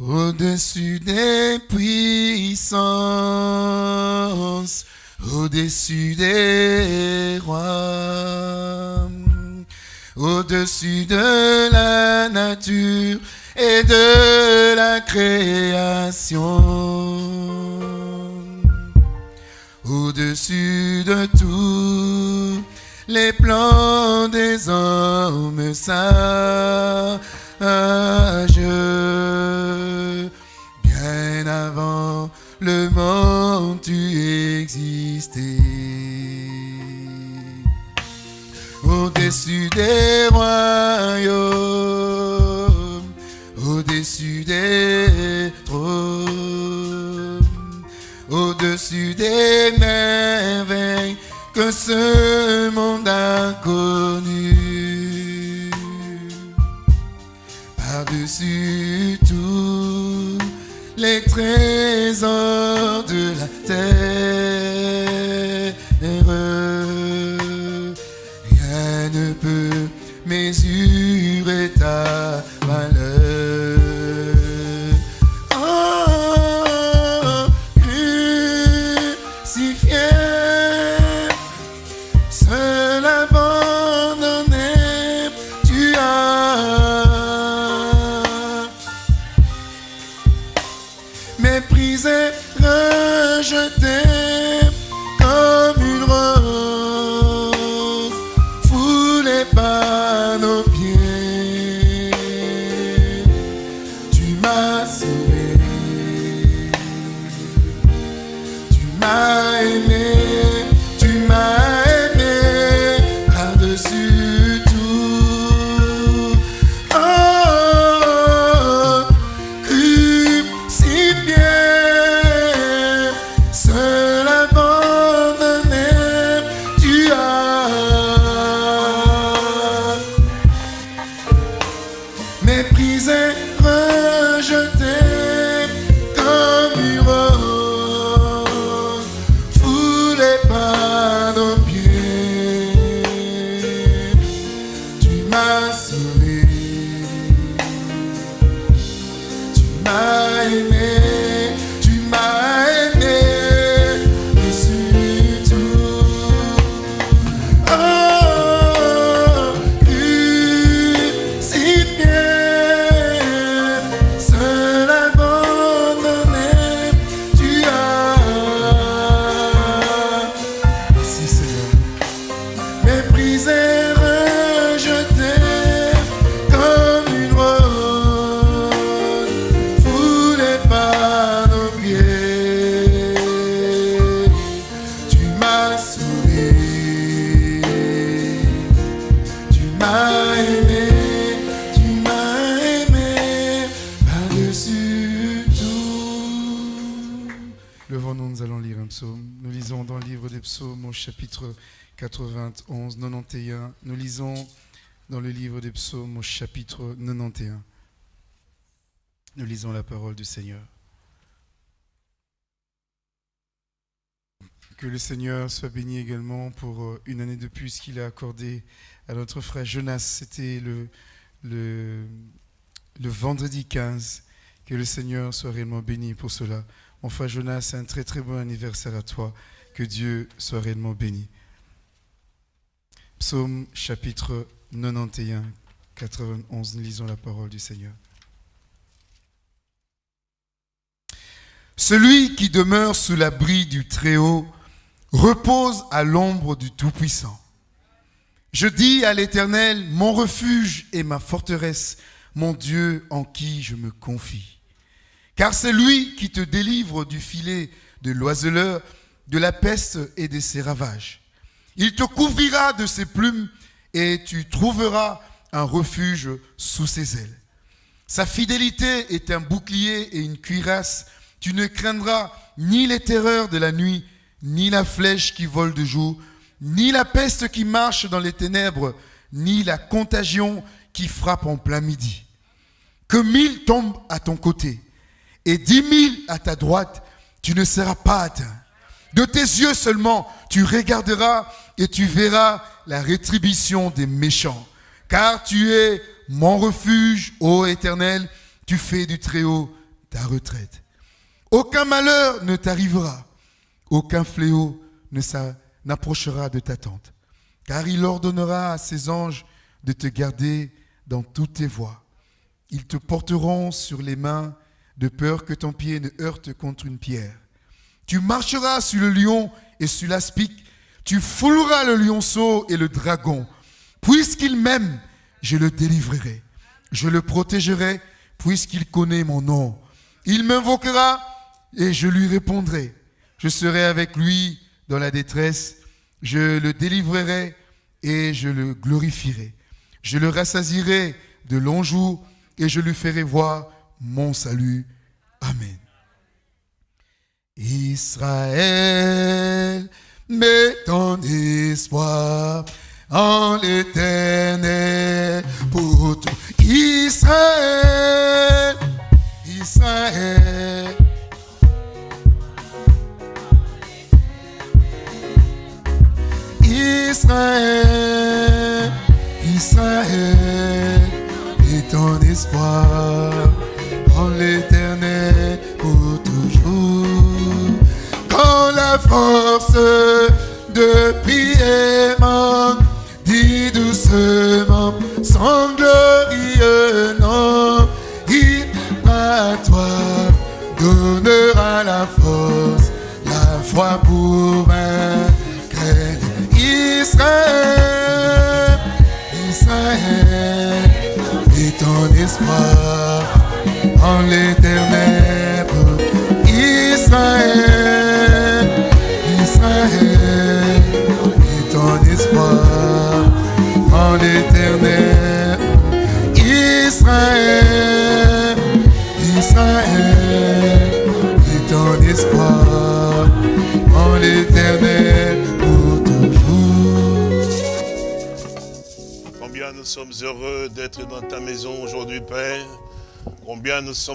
Au-dessus des puissances, au-dessus des rois, au-dessus de la nature et de la création, au-dessus de tous les plans des hommes sages, Au-dessus des royaumes, au-dessus des trônes, au-dessus des merveilles que ce monde a connu. Par-dessus tous les trésors chapitre 91, 91. Nous lisons dans le livre des psaumes au chapitre 91. Nous lisons la parole du Seigneur. Que le Seigneur soit béni également pour euh, une année de plus qu'il a accordé à notre frère Jonas. C'était le, le, le vendredi 15. Que le Seigneur soit réellement béni pour cela. Mon frère Jonas, un très très bon anniversaire à toi. Que Dieu soit réellement béni. Psaume chapitre 91, 91, nous lisons la parole du Seigneur. Celui qui demeure sous l'abri du Très-Haut repose à l'ombre du Tout-Puissant. Je dis à l'Éternel, mon refuge et ma forteresse, mon Dieu en qui je me confie. Car c'est lui qui te délivre du filet de l'oiseleur, de la peste et de ses ravages. Il te couvrira de ses plumes et tu trouveras un refuge sous ses ailes. Sa fidélité est un bouclier et une cuirasse. Tu ne craindras ni les terreurs de la nuit, ni la flèche qui vole de jour, ni la peste qui marche dans les ténèbres, ni la contagion qui frappe en plein midi. Que mille tombent à ton côté et dix mille à ta droite, tu ne seras pas atteint. De tes yeux seulement, tu regarderas et tu verras la rétribution des méchants. Car tu es mon refuge, ô Éternel, tu fais du Très-Haut ta retraite. Aucun malheur ne t'arrivera, aucun fléau ne n'approchera de ta tente, car il ordonnera à ses anges de te garder dans toutes tes voies. Ils te porteront sur les mains de peur que ton pied ne heurte contre une pierre. Tu marcheras sur le lion et sur l'aspic, tu fouleras le lionceau et le dragon. Puisqu'il m'aime, je le délivrerai. Je le protégerai, puisqu'il connaît mon nom. Il m'invoquera et je lui répondrai. Je serai avec lui dans la détresse. Je le délivrerai et je le glorifierai. Je le rassasirai de longs jours et je lui ferai voir mon salut. Amen. Israël, mets ton espoir en l'éternel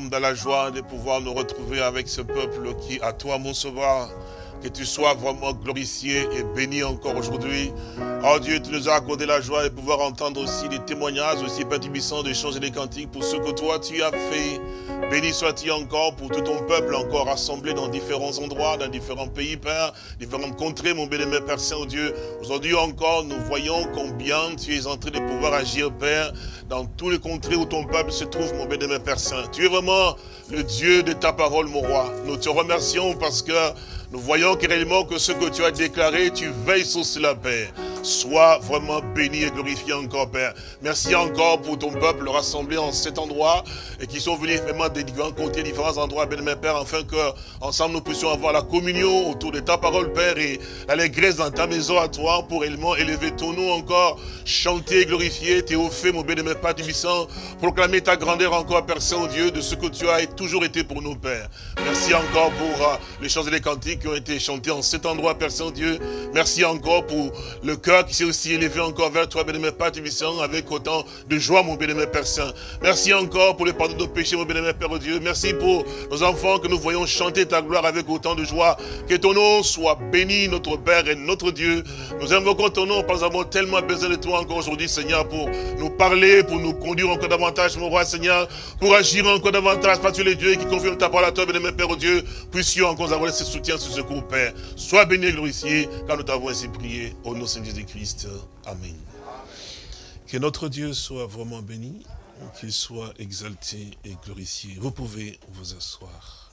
dans la joie de pouvoir nous retrouver avec ce peuple qui, à toi, mon sauveur, que tu sois vraiment glorifié et béni encore aujourd'hui. Oh Dieu, tu nous as accordé la joie de pouvoir entendre aussi des témoignages, aussi Père Tibissant, de changer des cantiques pour ce que toi tu as fait. Béni sois-tu encore pour tout ton peuple encore rassemblé dans différents endroits, dans différents pays, Père, différentes contrées, mon bien-aimé Père Saint-Dieu. Aujourd'hui encore, nous voyons combien tu es en train de pouvoir agir, Père, dans tous les contrées où ton peuple se trouve, mon bien-aimé Père Saint. Tu es vraiment le Dieu de ta parole, mon roi. Nous te remercions parce que nous voyons réellement que ce que tu as déclaré, tu veilles sur cela, Père. Sois vraiment béni et glorifié encore, Père. Merci encore pour ton peuple rassemblé en cet endroit et qui sont venus vraiment des différents côtés, différents endroits, bien Père, afin que ensemble nous puissions avoir la communion autour de ta parole, Père, et l'allégresse dans ta maison à toi pour réellement élever ton nom encore, chanter, glorifier, théophée, mon bien-aimé Père Tibissant, proclamer ta grandeur encore, Père Saint-Dieu, de ce que tu as toujours été pour nous, Père. Merci encore pour euh, les chants et les cantiques qui ont été chantés en cet endroit, Père Saint-Dieu. Merci encore pour le cœur qui s'est aussi élevé encore vers toi, bien-aimé Père Tibissant, avec autant de joie, mon bien-aimé Père Saint. Merci encore pour le pardon de nos péchés, mon bien-aimé Père Dieu. Merci pour nos enfants que nous voyons chanter ta gloire avec autant de joie. Que ton nom soit béni, notre Père et notre Dieu. Nous invoquons ton nom parce que nous avons tellement besoin de toi encore aujourd'hui, Seigneur, pour nous parler, pour nous conduire encore davantage, mon roi, Seigneur, pour agir encore davantage, parce que les dieux qui confirment ta parole à toi, bien-aimé Père Dieu, puissions encore avoir ce soutien, ce secours, Père. Sois béni et glorifié, car nous t'avons ainsi prié, au nom de Seigneur Jésus-Christ. Amen. Que notre Dieu soit vraiment béni, qu'il soit exalté et glorifié. Vous pouvez vous asseoir.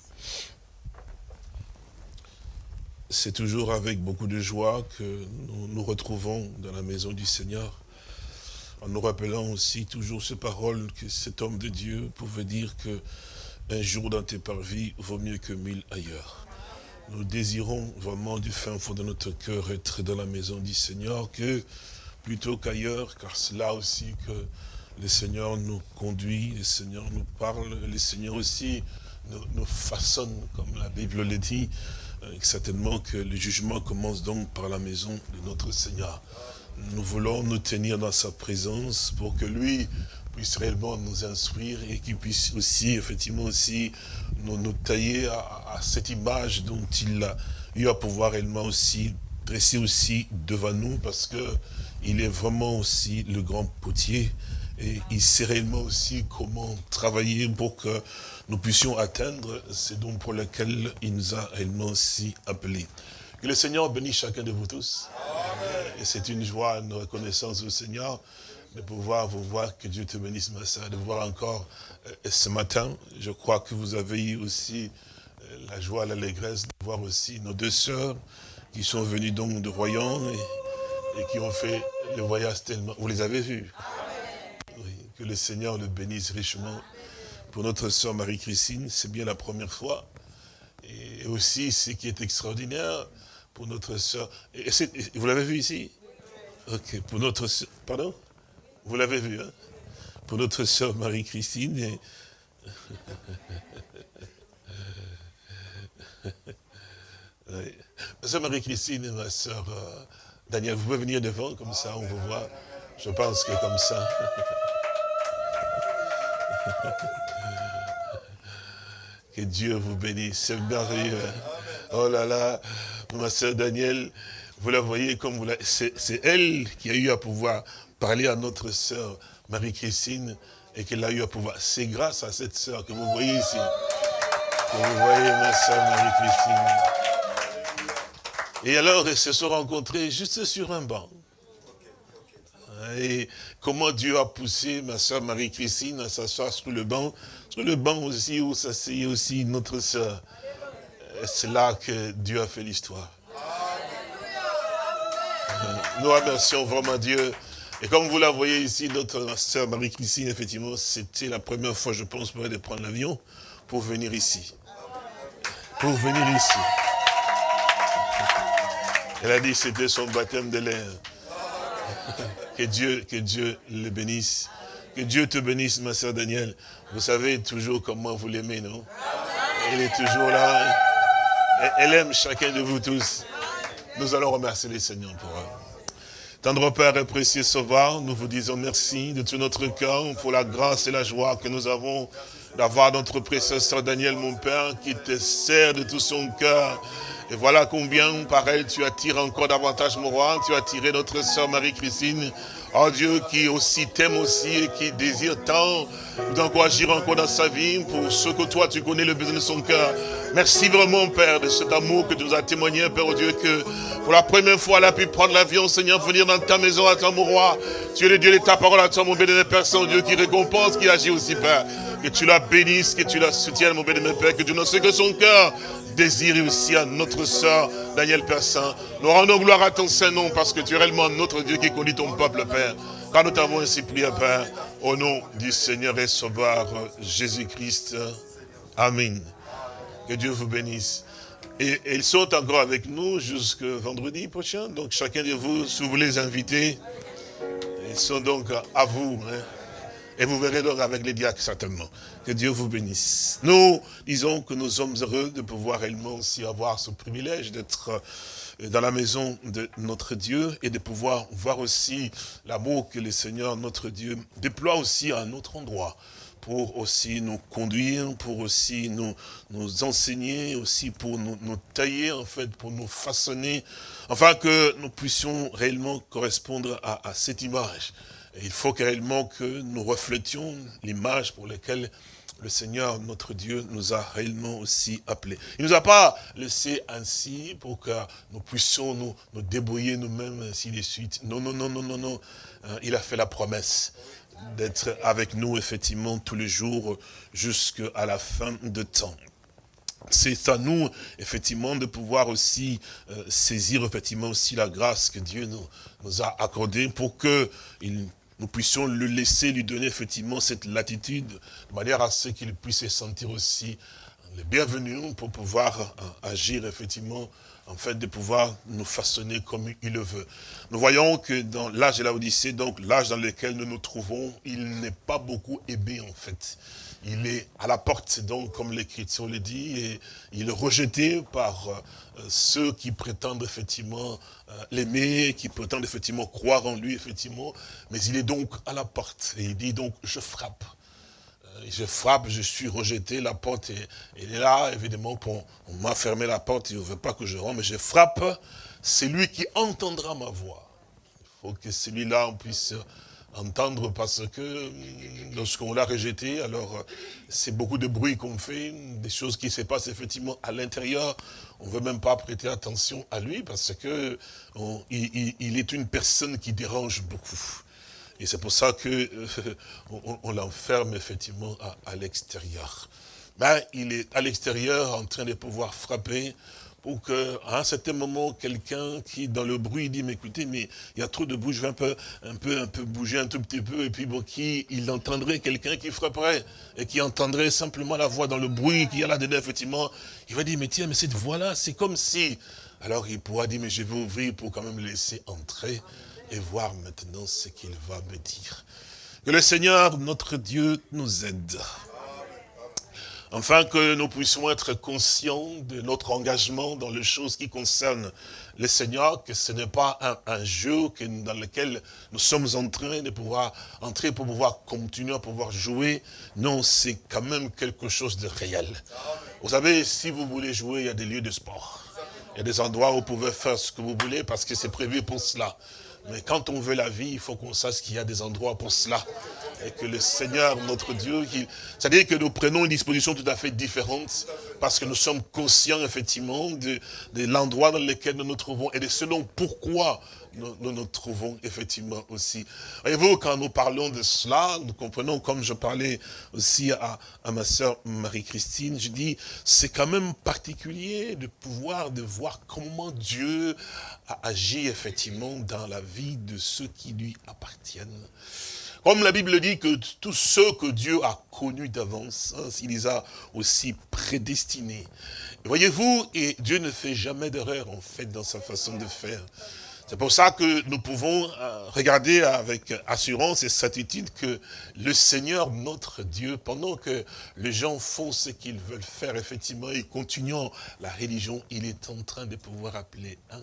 C'est toujours avec beaucoup de joie que nous nous retrouvons dans la maison du Seigneur, en nous rappelant aussi toujours ces paroles que cet homme de Dieu pouvait dire que un jour dans tes parvis vaut mieux que mille ailleurs. Nous désirons vraiment du fin fond de notre cœur être dans la maison du Seigneur que plutôt qu'ailleurs, car c'est là aussi que le Seigneur nous conduit, le Seigneur nous parle, le Seigneur aussi nous, façonne, comme la Bible le dit. Euh, certainement que le jugement commence donc par la maison de notre Seigneur. Nous voulons nous tenir dans sa présence pour que lui puisse réellement nous instruire et qu'il puisse aussi, effectivement aussi, nous, nous tailler à, à, cette image dont il a eu à pouvoir réellement aussi dresser aussi devant nous parce que il est vraiment aussi le grand potier Et il sait réellement aussi comment travailler pour que nous puissions atteindre ce dont pour lequel il nous a réellement aussi appelés. Que le Seigneur bénisse chacun de vous tous. Et c'est une joie, une reconnaissance au Seigneur de pouvoir vous voir, que Dieu te bénisse ma soeur, de voir encore euh, ce matin. Je crois que vous avez eu aussi euh, la joie, l'allégresse de voir aussi nos deux sœurs qui sont venues donc de Royan et, qui ont fait le voyage tellement... Vous les avez oui, Que le Seigneur le bénisse richement. Pour notre sœur Marie-Christine, c'est bien la première fois. Et aussi, ce qui est extraordinaire, pour notre sœur... Vous l'avez vu ici? Ok, pour notre sœur... Pardon? Vous l'avez vu, hein Pour notre sœur Marie-Christine. Ma soeur Marie-Christine et ma soeur euh, Daniel, vous pouvez venir devant, comme ça on vous voit. Je pense que comme ça. que Dieu vous bénisse, c'est merveilleux. Oh là là, ma soeur Daniel, vous la voyez comme vous la... C'est elle qui a eu à pouvoir parler à notre soeur Marie-Christine et qu'elle a eu à pouvoir. C'est grâce à cette soeur que vous voyez ici. Que vous voyez ma soeur Marie-Christine. Et alors, ils se sont rencontrés juste sur un banc. Et comment Dieu a poussé ma soeur Marie-Christine à s'asseoir sur le banc, sur le banc aussi où s'asseyait aussi notre soeur. C'est là que Dieu a fait l'histoire. Nous remercions vraiment Dieu. Et comme vous la voyez ici, notre soeur Marie-Christine, effectivement, c'était la première fois, je pense, pour elle de prendre l'avion pour venir ici. Pour venir ici. Elle a dit que c'était son baptême de l'air. Que Dieu, que Dieu le bénisse. Que Dieu te bénisse, ma soeur Danielle. Vous savez toujours comment vous l'aimez, non? Elle est toujours là. Elle aime chacun de vous tous. Nous allons remercier les Seigneurs pour elle. Tendre Père et précieux Sauveur, nous vous disons merci de tout notre cœur pour la grâce et la joie que nous avons d'avoir notre précieux soeur Daniel, mon Père, qui te sert de tout son cœur et voilà combien, par elle, tu attires encore davantage mon roi. Tu as attiré notre sœur Marie-Christine. Oh Dieu, qui aussi t'aime aussi et qui désire tant d'encourager encore dans sa vie pour ce que toi, tu connais le besoin de son cœur. Merci vraiment, Père, de cet amour que tu nous as témoigné, Père, oh Dieu, que pour la première fois, elle a pu prendre l'avion, Seigneur, venir dans ta maison à toi, mon roi. Tu es le Dieu de ta parole à toi, mon béni Père Saint-Dieu, qui récompense, qui agit aussi, Père. Que tu la bénisses, que tu la soutiennes, mon béni Père, que tu ne sais que son cœur désir aussi à notre sœur Daniel Père Saint. Nous rendons gloire à ton Saint-Nom parce que tu es réellement notre Dieu qui conduit ton peuple, Père. Car nous t'avons ainsi prié, Père, au nom du Seigneur et Sauveur Jésus-Christ. Amen. Que Dieu vous bénisse. Et, ils sont encore avec nous jusqu'à vendredi prochain. Donc chacun de vous, si vous voulez les inviter, ils sont donc à vous. Hein. Et vous verrez donc avec les diacres certainement. Que Dieu vous bénisse. Nous disons que nous sommes heureux de pouvoir réellement aussi avoir ce privilège d'être euh, dans la maison de notre Dieu et de pouvoir voir aussi l'amour que le Seigneur, notre Dieu, déploie aussi à un autre endroit pour aussi nous conduire, pour aussi nous, nous enseigner, aussi pour nous, nous, tailler, en fait, pour nous façonner, afin que nous puissions réellement correspondre à, à cette image il faut réellement que nous reflétions l'image pour laquelle le Seigneur, notre Dieu, nous a réellement aussi appelés. Il ne nous a pas laissé ainsi pour que nous puissions nous, nous débrouiller nous-mêmes, ainsi de suite. Non, non, non, non, non, non. Euh, il a fait la promesse d'être avec nous, effectivement, tous les jours, jusqu'à la fin de temps. C'est à nous, effectivement, de pouvoir aussi euh, saisir, effectivement, aussi la grâce que Dieu nous, nous a accordée pour que il nous puissions le laisser, lui donner effectivement cette latitude, de manière à ce qu'il puisse se sentir aussi le bienvenu pour pouvoir euh, agir effectivement, en fait, de pouvoir nous façonner comme il le veut. Nous voyons que dans l'âge de la Odyssée, donc l'âge dans lequel nous nous trouvons, il n'est pas beaucoup aimé en fait. Il est à la porte, donc, comme l'Écriture le dit, et il est rejeté par euh, ceux qui prétendent effectivement euh, l'aimer, qui prétendent effectivement croire en lui, effectivement. Mais il est donc à la porte, et il dit donc, je frappe. Euh, je frappe, je suis rejeté, la porte est, là, évidemment, pour, on m'a fermé la porte, il ne veut pas que je rentre, mais je frappe, c'est lui qui entendra ma voix. Il faut que celui-là puisse entendre parce que lorsqu'on l'a rejeté, alors c'est beaucoup de bruit qu'on fait, des choses qui se passent effectivement à l'intérieur. On ne veut même pas prêter attention à lui parce que il, est une personne qui dérange beaucoup. Et c'est pour ça que on, l'enferme effectivement à, à l'extérieur. Ben, il est à l'extérieur en train de pouvoir frapper pour qu'à un certain moment, quelqu'un qui, dans le bruit, dit, mais écoutez, mais il y a trop de bruit, je vais un peu, un peu, un peu bouger un tout petit peu, et puis bon, qui, il entendrait quelqu'un qui frapperait, et qui entendrait simplement la voix dans le bruit qu'il y a là-dedans, effectivement, il va dire, mais tiens, mais cette voix-là, c'est comme si... Alors il pourra dire, mais je vais ouvrir pour quand même laisser entrer, et voir maintenant ce qu'il va me dire. Que le Seigneur, notre Dieu, nous aide afin que nous puissions être conscients de notre engagement dans les choses qui concernent le Seigneur, que ce n'est pas un, jeu dans lequel nous sommes en train de pouvoir entrer pour pouvoir continuer à pouvoir jouer. Non, c'est quand même quelque chose de réel. Vous savez, si vous voulez jouer, il y a des lieux de sport. Il y a des endroits où vous pouvez faire ce que vous voulez parce que c'est prévu pour cela. Mais quand on veut la vie, il faut qu'on sache qu'il y a des endroits pour cela et que le Seigneur, notre Dieu, c'est-à-dire que nous prenons une disposition tout à fait différente parce que nous sommes conscients effectivement de, l'endroit dans lequel nous nous trouvons et de ce dont pourquoi nous, nous, trouvons effectivement aussi. Voyez-vous, quand nous parlons de cela, nous comprenons, comme je parlais aussi à, à ma sœur Marie-Christine, je dis, c'est quand même particulier de pouvoir, de voir comment Dieu a agi effectivement dans la vie de ceux qui lui appartiennent. Comme la Bible dit que tous ceux que Dieu a connus d'avance, il les a aussi prédestinés. Voyez-vous, et Dieu ne fait jamais d'erreur en fait dans sa façon de faire. C'est pour ça que nous pouvons euh, regarder avec assurance et certitude que le Seigneur, notre Dieu, pendant que les gens font ce qu'ils veulent faire, effectivement, et continuant la religion, il est en train de pouvoir appeler un,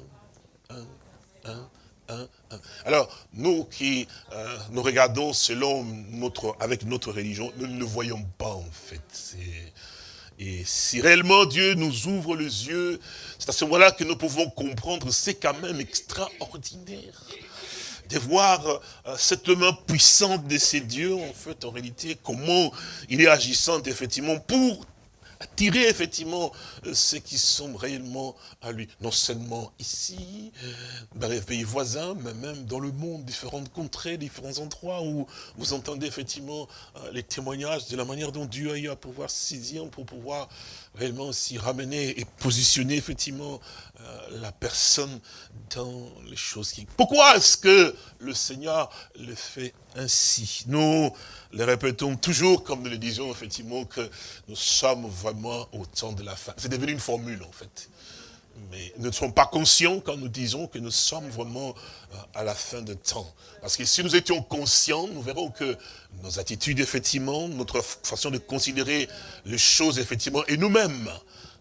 un, un, alors, nous qui euh, nous regardons selon notre, avec notre religion, nous ne le voyons pas en fait. Et si réellement Dieu nous ouvre les yeux, c'est à ce moment-là que nous pouvons comprendre, c'est quand même extraordinaire de voir euh, cette main puissante de ces dieux, en fait, en réalité, comment il est agissant, effectivement, pour attirer effectivement euh, ceux qui sont réellement à lui. Non seulement ici, dans les pays voisins, mais même dans le monde, différentes contrées, différents endroits où vous entendez effectivement euh, les témoignages de la manière dont Dieu a eu à pouvoir saisir pour pouvoir réellement aussi ramener et positionner effectivement euh, la personne dans les choses qui... Pourquoi est-ce que le Seigneur le fait ainsi? Nous le répétons toujours, comme nous le disions effectivement, que nous sommes vraiment au temps de la fin. C'est devenu une formule en fait. Mais nous ne sommes pas conscients quand nous disons que nous sommes vraiment euh, à la fin de temps. Parce que si nous étions conscients, nous verrons que nos attitudes, effectivement, notre façon de considérer les choses, effectivement, et nous-mêmes,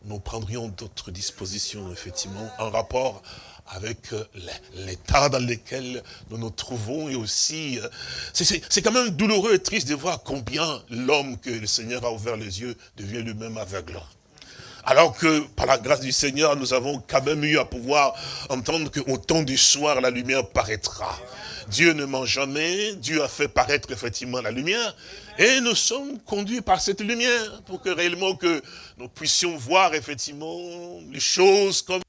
nous prendrions d'autres dispositions, effectivement, en rapport avec euh, l'état dans lequel nous nous trouvons et aussi, euh, c'est quand même douloureux et triste de voir combien l'homme que le Seigneur a ouvert les yeux devient lui-même aveugle. Alors que, par la grâce du Seigneur, nous avons quand même eu à pouvoir entendre qu'au temps du soir, la lumière paraîtra. Dieu ne ment jamais, Dieu a fait paraître effectivement la lumière, et nous sommes conduits par cette lumière, pour que réellement que nous puissions voir effectivement les choses comme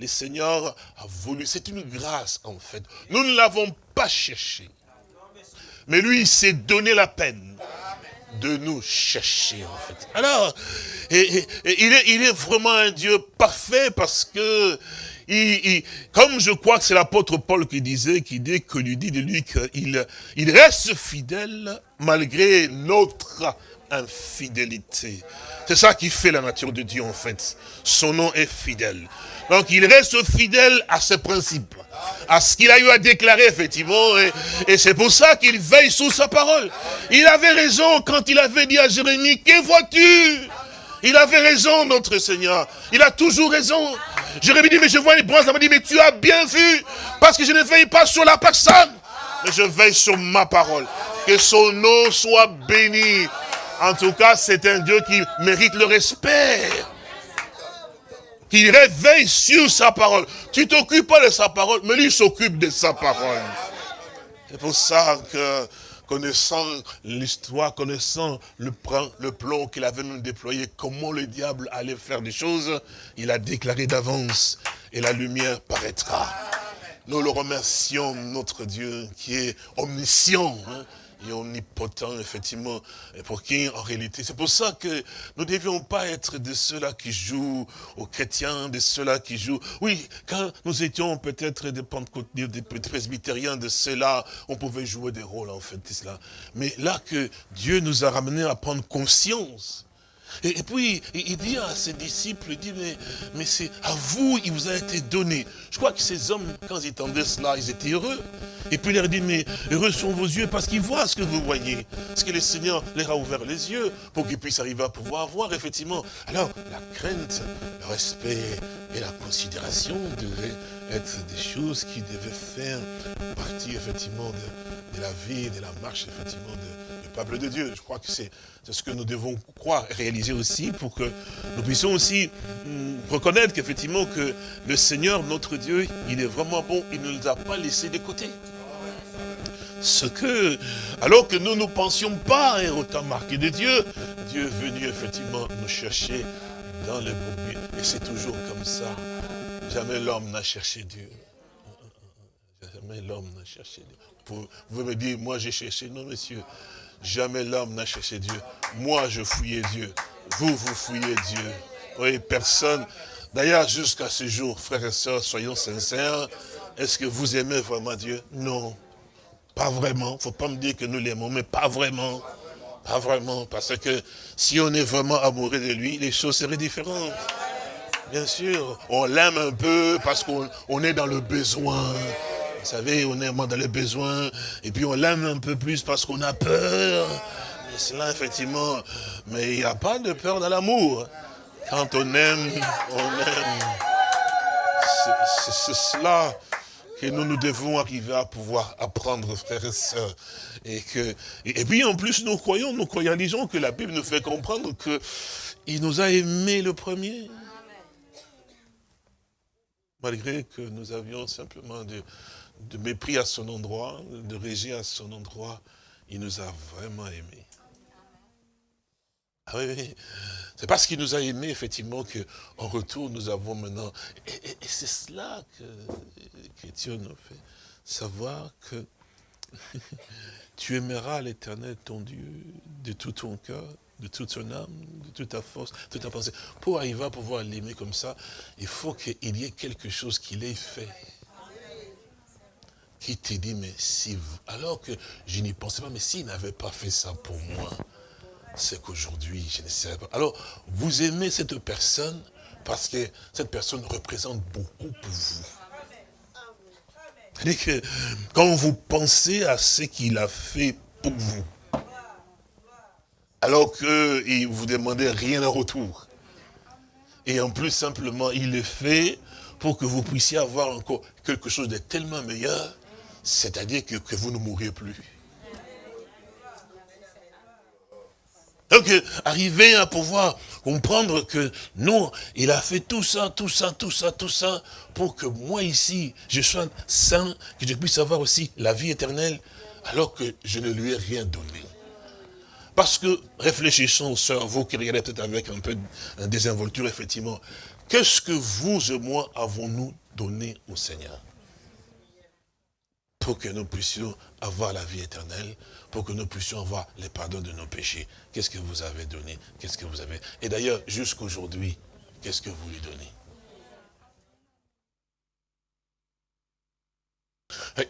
le Seigneur a voulu. C'est une grâce en fait. Nous ne l'avons pas cherché. Mais lui, il s'est donné la peine de nous chercher, en fait. Alors, il, est, vraiment un Dieu parfait parce que, comme je crois que c'est l'apôtre Paul qui disait, qui dit que lui dit de lui qu'il il reste fidèle malgré notre infidélité. C'est ça qui fait la nature de Dieu en fait. Son nom est fidèle. Donc il reste fidèle à ses principes, à ce qu'il a eu à déclarer effectivement. Et, c'est pour ça qu'il veille sous sa parole. Il avait raison quand il avait dit à Jérémie, que vois-tu? Il avait raison notre Seigneur. Il a toujours raison. Jérémie dit, mais je vois les bronzes. Il m'a dit, mais tu as bien vu. Parce que je ne veille pas sur la personne. Mais je veille sur ma parole. Que son nom soit béni. En tout cas, c'est un Dieu qui mérite le respect. Qui réveille sur sa parole. Tu t'occupes pas de sa parole, mais lui s'occupe de sa parole. C'est pour ça que, connaissant l'histoire, connaissant le plan, le plan qu'il avait même déployé, comment le diable allait faire des choses, il a déclaré d'avance, et la lumière paraîtra. Nous le remercions, notre Dieu, qui est omniscient, hein, et omnipotent, effectivement, pour qui, en réalité, c'est pour ça que nous ne devions pas être de ceux-là qui jouent aux chrétiens, de ceux-là qui jouent... Oui, quand nous étions peut-être des des presbytériens, de ceux-là, on pouvait jouer des rôles, en fait, cela. Mais là que Dieu nous a ramenés à prendre conscience et, puis, il dit à ses disciples, il dit, mais, mais c'est à vous, il vous a été donné. Je crois que ces hommes, quand ils entendaient cela, ils étaient heureux. Et puis il leur dit, mais heureux sont vos yeux parce qu'ils voient ce que vous voyez. Parce que le Seigneur leur a ouvert les yeux pour qu'ils puissent arriver à pouvoir voir, effectivement? Alors, la crainte, le respect et la considération devaient être des choses qui devaient faire partie, effectivement, de, de la vie, de la marche, effectivement, de, peuple de Dieu. Je crois que c'est ce que nous devons croire et réaliser aussi pour que nous puissions aussi hum, reconnaître qu'effectivement que le Seigneur, notre Dieu, il est vraiment bon, il ne nous a pas laissés de côté. Ce que, alors que nous ne pensions pas être autant marqué de Dieu, Dieu est venu effectivement nous chercher dans le beau Et c'est toujours comme ça. Jamais l'homme n'a cherché Dieu. Jamais l'homme n'a cherché Dieu. Vous, me dire, moi j'ai cherché. Non, monsieur. Jamais l'homme n'a cherché Dieu. Moi, je fouillais Dieu. Vous, vous fouillez Dieu. Oui, personne. D'ailleurs, jusqu'à ce jour, frères et sœurs, soyons sincères, est-ce que vous aimez vraiment Dieu? Non, pas vraiment. Il ne faut pas me dire que nous l'aimons, mais pas vraiment. Pas vraiment, parce que si on est vraiment amoureux de lui, les choses seraient différentes. Bien sûr, on l'aime un peu parce qu'on est dans le besoin. Vous savez, on est dans les besoins, et puis on l'aime un peu plus parce qu'on a peur. Mais cela, effectivement, mais il n'y a pas de peur dans l'amour. Quand on aime, on aime. C'est cela que nous, nous devons arriver à pouvoir apprendre, frères et sœurs. Et, que, et, puis en plus, nous croyons, nous croyons, disons que la Bible nous fait comprendre qu'il nous a aimés le premier. Malgré que nous avions simplement de, de mépris à son endroit, de rejet à son endroit, il nous a vraiment aimés. Ah oui, C'est parce qu'il nous a aimés, effectivement, qu'en retour, nous avons maintenant... Et, c'est cela que, que, nous fait savoir que tu aimeras l'éternel, ton Dieu, de tout ton cœur, de toute ton âme, de toute ta force, de toute ta pensée. Pour arriver à pouvoir l'aimer comme ça, il faut qu'il y ait quelque chose qu'il ait fait qui te dit, mais si vous, alors que je n'y pensais pas, mais s'il n'avait pas fait ça pour moi, c'est qu'aujourd'hui, je ne serais pas. Alors, vous aimez cette personne parce que cette personne représente beaucoup pour vous. C'est-à-dire que quand vous pensez à ce qu'il a fait pour vous, alors vous ne demandez rien en retour, et en plus simplement, il le fait pour que vous puissiez avoir encore quelque chose de tellement meilleur, c'est-à-dire que, vous ne mourrez plus. Donc, euh, arriver à pouvoir comprendre que non, il a fait tout ça, tout ça, tout ça, tout ça, pour que moi ici, je sois saint, que je puisse avoir aussi la vie éternelle, alors que je ne lui ai rien donné. Parce que, réfléchissons, sœurs, vous qui regardez avec un peu de désinvolture, effectivement, qu'est-ce que vous et moi avons-nous donné au Seigneur? Pour que nous puissions avoir la vie éternelle, pour que nous puissions avoir les pardons de nos péchés. Qu'est-ce que vous avez donné? Qu'est-ce que vous avez? Et d'ailleurs, jusqu'aujourd'hui, qu'est-ce que vous lui donnez?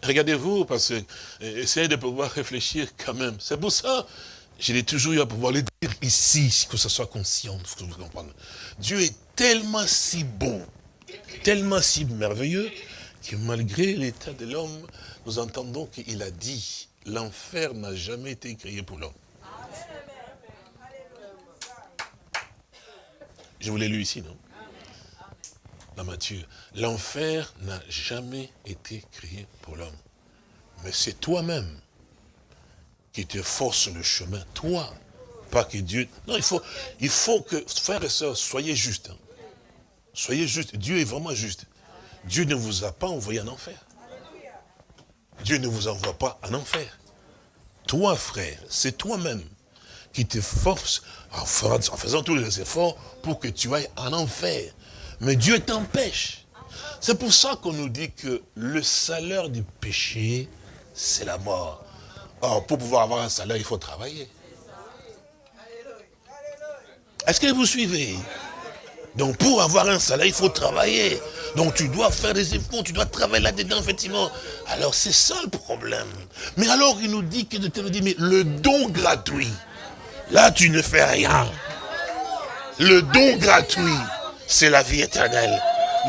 Regardez-vous, parce que essayez de pouvoir réfléchir quand même. C'est pour ça, je l'ai toujours eu à pouvoir le dire ici, que ce soit conscient, que vous compreniez. Dieu est tellement si bon, tellement si merveilleux, que malgré l'état de l'homme, nous entendons qu'il a dit, l'enfer n'a jamais été créé pour l'homme. Je vous l'ai lu ici, non? Dans Matthieu. L'enfer n'a jamais été créé pour l'homme. Mais c'est toi-même qui te force le chemin. Toi. Pas que Dieu... Non, il faut, il faut que, frères et sœurs, soyez justes. Hein. Soyez justes. Dieu est vraiment juste. Dieu ne vous a pas envoyé en enfer. Dieu ne vous envoie pas en enfer. Toi, frère, c'est toi-même qui te force en faisant tous les efforts pour que tu ailles en enfer. Mais Dieu t'empêche. C'est pour ça qu'on nous dit que le salaire du péché, c'est la mort. Or, pour pouvoir avoir un salaire, il faut travailler. Est-ce que vous suivez? Donc, pour avoir un salaire, il faut travailler. Donc, tu dois faire des efforts, tu dois travailler là-dedans, effectivement. Alors, c'est ça le problème. Mais alors, il nous dit que te dit, mais le don gratuit, là, tu ne fais rien. Le don gratuit, c'est la vie éternelle.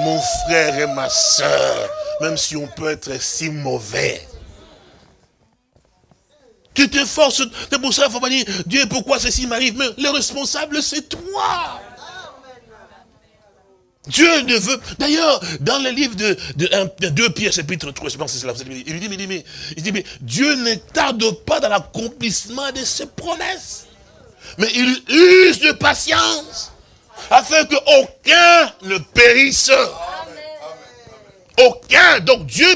Mon frère et ma soeur, même si on peut être si mauvais, tu te forces, c'est pour ça qu'il faut pas dire, Dieu, pourquoi ceci m'arrive? Mais le responsable, c'est toi. Dieu ne veut... D'ailleurs, dans le livre de, de, 2 Pierre, chapitre 3, je pense que c'est là, il dit, mais, il dit, mais Dieu ne tarde pas dans l'accomplissement de ses promesses. Mais il use de patience, afin qu'aucun ne périsse. Aucun. Donc Dieu,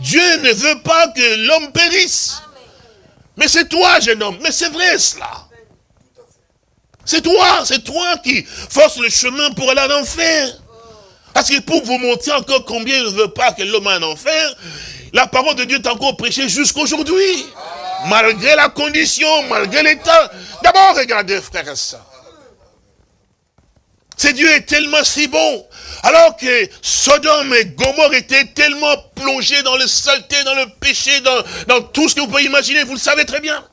Dieu ne veut pas que l'homme périsse. Mais c'est toi, jeune homme. Mais c'est vrai cela. C'est toi, c'est toi qui force le chemin pour aller en enfer. Parce que pour vous montrer encore combien il ne veut pas que l'homme aille en enfer, la parole de Dieu est encore prêchée jusqu'aujourd'hui. Malgré la condition, malgré l'état. D'abord, regardez, frère et. C'est Dieu est tellement si bon. Alors que Sodome et Gomorre étaient tellement plongés dans le saleté, dans le péché, dans, tout ce que vous pouvez imaginer, vous le savez très bien.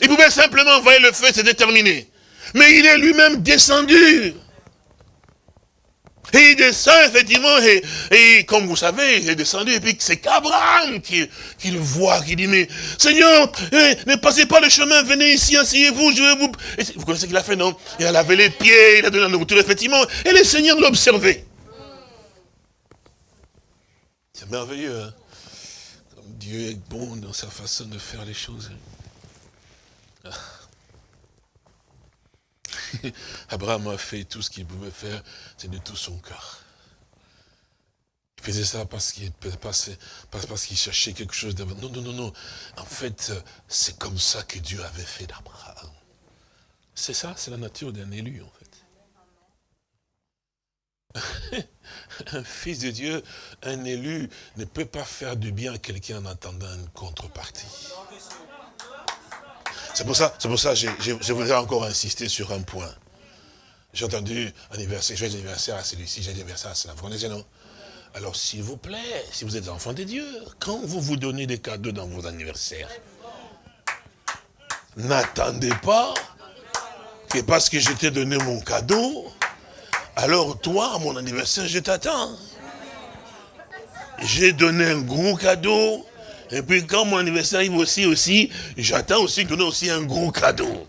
Il pouvait simplement envoyer le feu, c'est déterminé. Mais il est lui-même descendu. Et il descend effectivement, et, comme vous savez, il est descendu, et puis c'est qu'Abraham qui, le voit, qui dit, mais Seigneur, eh, ne passez pas le chemin, venez ici, asseyez-vous, je vais vous... vous connaissez ce qu'il a fait, non? Il a lavé les pieds, il a donné la nourriture, effectivement, et le Seigneur l'a observé. C'est merveilleux, hein? Comme Dieu est bon dans sa façon de faire les choses. Hein. Abraham a fait tout ce qu'il pouvait faire, c'est de tout son cœur. Il faisait ça parce qu'il cherchait quelque chose d'avant. Non, non, non, non. En fait, c'est comme ça que Dieu avait fait d'Abraham. C'est ça, c'est la nature d'un élu, en fait. un fils de Dieu, un élu, ne peut pas faire du bien à quelqu'un en attendant une contrepartie. C'est pour ça, c'est pour ça que je, voudrais encore insister sur un point. J'ai entendu anniversaire, joyeux anniversaire à celui-ci, j'ai anniversaire à cela. Vous connaissez, non? Alors, s'il vous plaît, si vous êtes enfant de Dieu, quand vous vous donnez des cadeaux dans vos anniversaires, n'attendez pas que parce que je t'ai donné mon cadeau, alors toi, à mon anniversaire, je t'attends. J'ai donné un gros cadeau, et puis quand mon anniversaire arrive aussi, aussi, j'attends aussi que donne aussi un gros cadeau.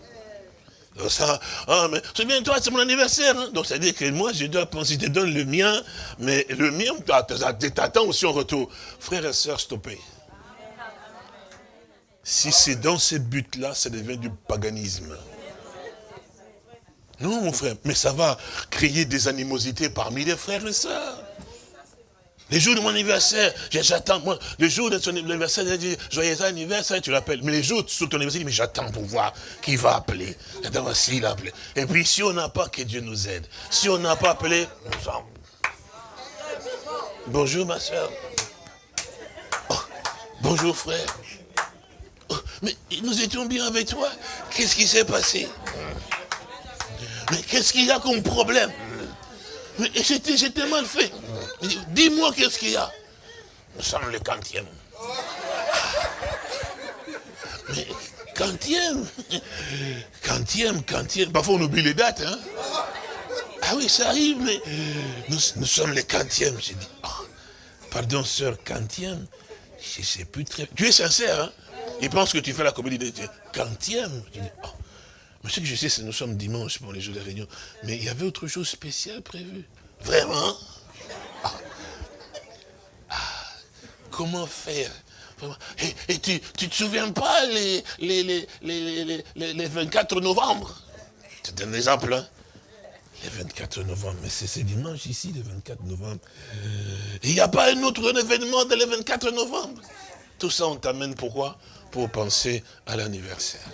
Donc ça, ah, mais souviens-toi, c'est mon anniversaire. Hein. Donc ça veut dire que moi, je dois penser, je te donne le mien, mais le mien, t'attends aussi en retour. Frères et sœurs, stoppez. Si c'est dans ce but-là, ça devient du paganisme. Non, mon frère, mais ça va créer des animosités parmi les frères et sœurs. Les jours de mon anniversaire, j'attends, moi, le jour de son anniversaire, il dit, joyeux anniversaire, tu l'appelles. Mais les jours sur ton anniversaire, mais j'attends pour voir qui va appeler. Et puis, si on n'a pas, que Dieu nous aide. Si on n'a pas appelé, nous en... Bonjour, ma soeur. Oh, bonjour, frère. Oh, mais nous étions bien avec toi. Qu'est-ce qui s'est passé? Mais qu'est-ce qu'il y a comme problème? Mais j'étais mal fait. Dis-moi qu'est-ce qu'il y a? Nous sommes le quantième. Mais quantième? Quantième, quantième. Parfois on oublie les dates. Hein? Ah oui, ça arrive, mais nous, sommes les quantièmes. J'ai dit, oh, pardon, sœur, quantième? Je ne sais plus très... Tu es sincère, hein? Il pense que tu fais la comédie de quantième. Je dis, oh. Mais ce que je sais, c'est que nous sommes dimanche pour les jours de réunion. Mais il y avait autre chose spécial prévu. Vraiment? Comment faire? Et, tu ne te souviens pas les, les, les, les, 24 novembre? C'est un exemple. Hein Le 24 novembre, mais c'est dimanche ici, le 24 novembre. Il n'y a pas un autre événement de le 24 novembre. Tout ça, on t'amène pourquoi? Pour penser à l'anniversaire.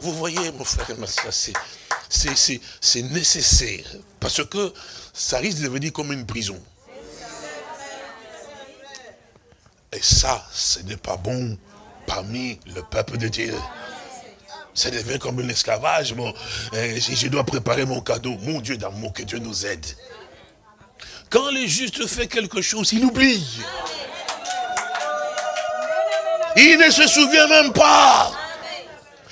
Vous, voyez, mon frère et ma soeur, c'est nécessaire. Parce que ça risque de devenir comme une prison. Et ça, ce n'est pas bon parmi le peuple de Dieu. Ça devient comme un esclavage. Bon, eh, je dois préparer mon cadeau. Mon Dieu d'amour, que Dieu nous aide. Quand le juste fait quelque chose, il oublie. Il ne se souvient même pas.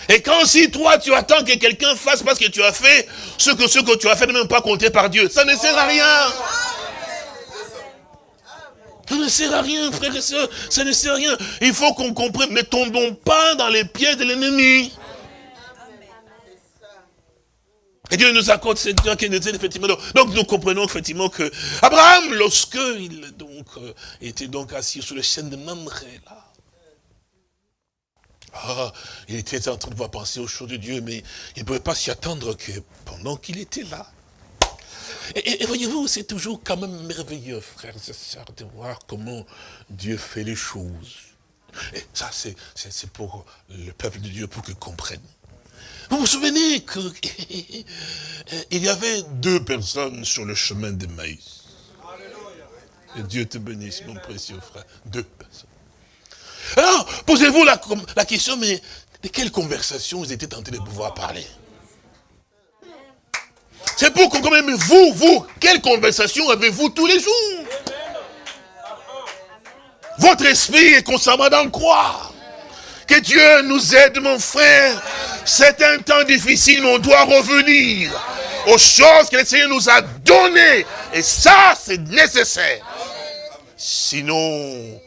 Et quand si toi tu attends que quelqu'un fasse parce que tu as fait ce que ce que tu as fait n'est même pas compté par Dieu, ça ne sert à rien. Ça ne sert à rien, frères et sœurs, ça ne sert à rien. Il faut qu'on comprenne, ne tombons pas dans les pieds de l'ennemi. Et Dieu nous accorde cette qui nous effectivement. Donc nous comprenons effectivement que Abraham, lorsque il donc, euh, était donc assis sur le chêne de Mamré, là, ah, il était en train de voir penser aux choses de Dieu, mais il ne pouvait pas s'y attendre que pendant qu'il était là. Et, voyez-vous, c'est toujours quand même merveilleux, frères et sœurs, de voir comment Dieu fait les choses. Et ça, c'est pour le peuple de Dieu, pour qu'ils comprennent. Vous vous souvenez qu'il y avait deux personnes sur le chemin de Maïs. Et Dieu te bénisse, mon précieux frère. Deux personnes. Alors, posez-vous la, question, mais de quelle conversation ils étaient tentés de pouvoir parler? C'est pour qu'on même vous, vous, quelle conversation avez-vous tous les jours? Votre esprit est constamment dans quoi Que Dieu nous aide, mon frère. C'est un temps difficile, mais on doit revenir aux choses que le Seigneur nous a données. Et ça, c'est nécessaire. Sinon,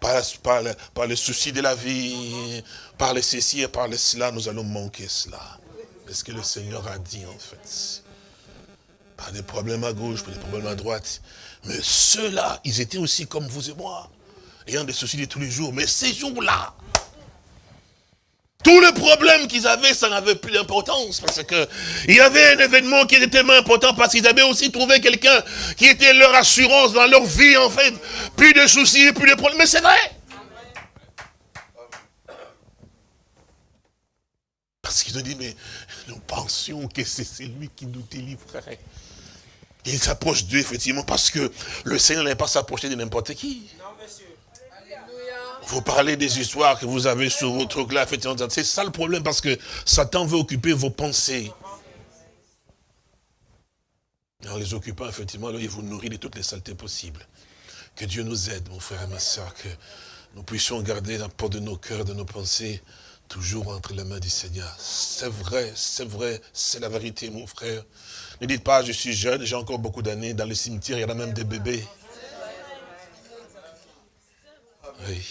par, par, par le souci de la vie, par le ceci et par le cela, nous allons manquer cela. C'est ce que le Seigneur a dit en fait? Pas des problèmes à gauche, pas des problèmes à droite. Mais ceux-là, ils étaient aussi comme vous et moi, ayant des soucis de tous les jours. Mais ces jours-là, tous les problèmes qu'ils avaient, ça n'avait plus d'importance. Parce que il y avait un événement qui était tellement important parce qu'ils avaient aussi trouvé quelqu'un qui était leur assurance dans leur vie, en fait. Plus de soucis, plus de problèmes. Mais c'est vrai. Parce qu'ils ont dit, mais nous pensions que c'est celui qui nous délivrerait. Il s'approche d'eux, effectivement, parce que le Seigneur n'allait pas s'approcher de n'importe qui. Vous parlez des histoires que vous avez sur votre truc là. C'est ça le problème parce que Satan veut occuper vos pensées. En les occupant, effectivement, il vous nourrit de toutes les saletés possibles. Que Dieu nous aide, mon frère et ma soeur, que nous puissions garder la porte de nos cœurs, de nos pensées, toujours entre les mains du Seigneur. C'est vrai, c'est vrai, c'est la vérité, mon frère. Ne dites pas, je suis jeune, j'ai encore beaucoup d'années. Dans le cimetière, il y en a même des bébés. Oui.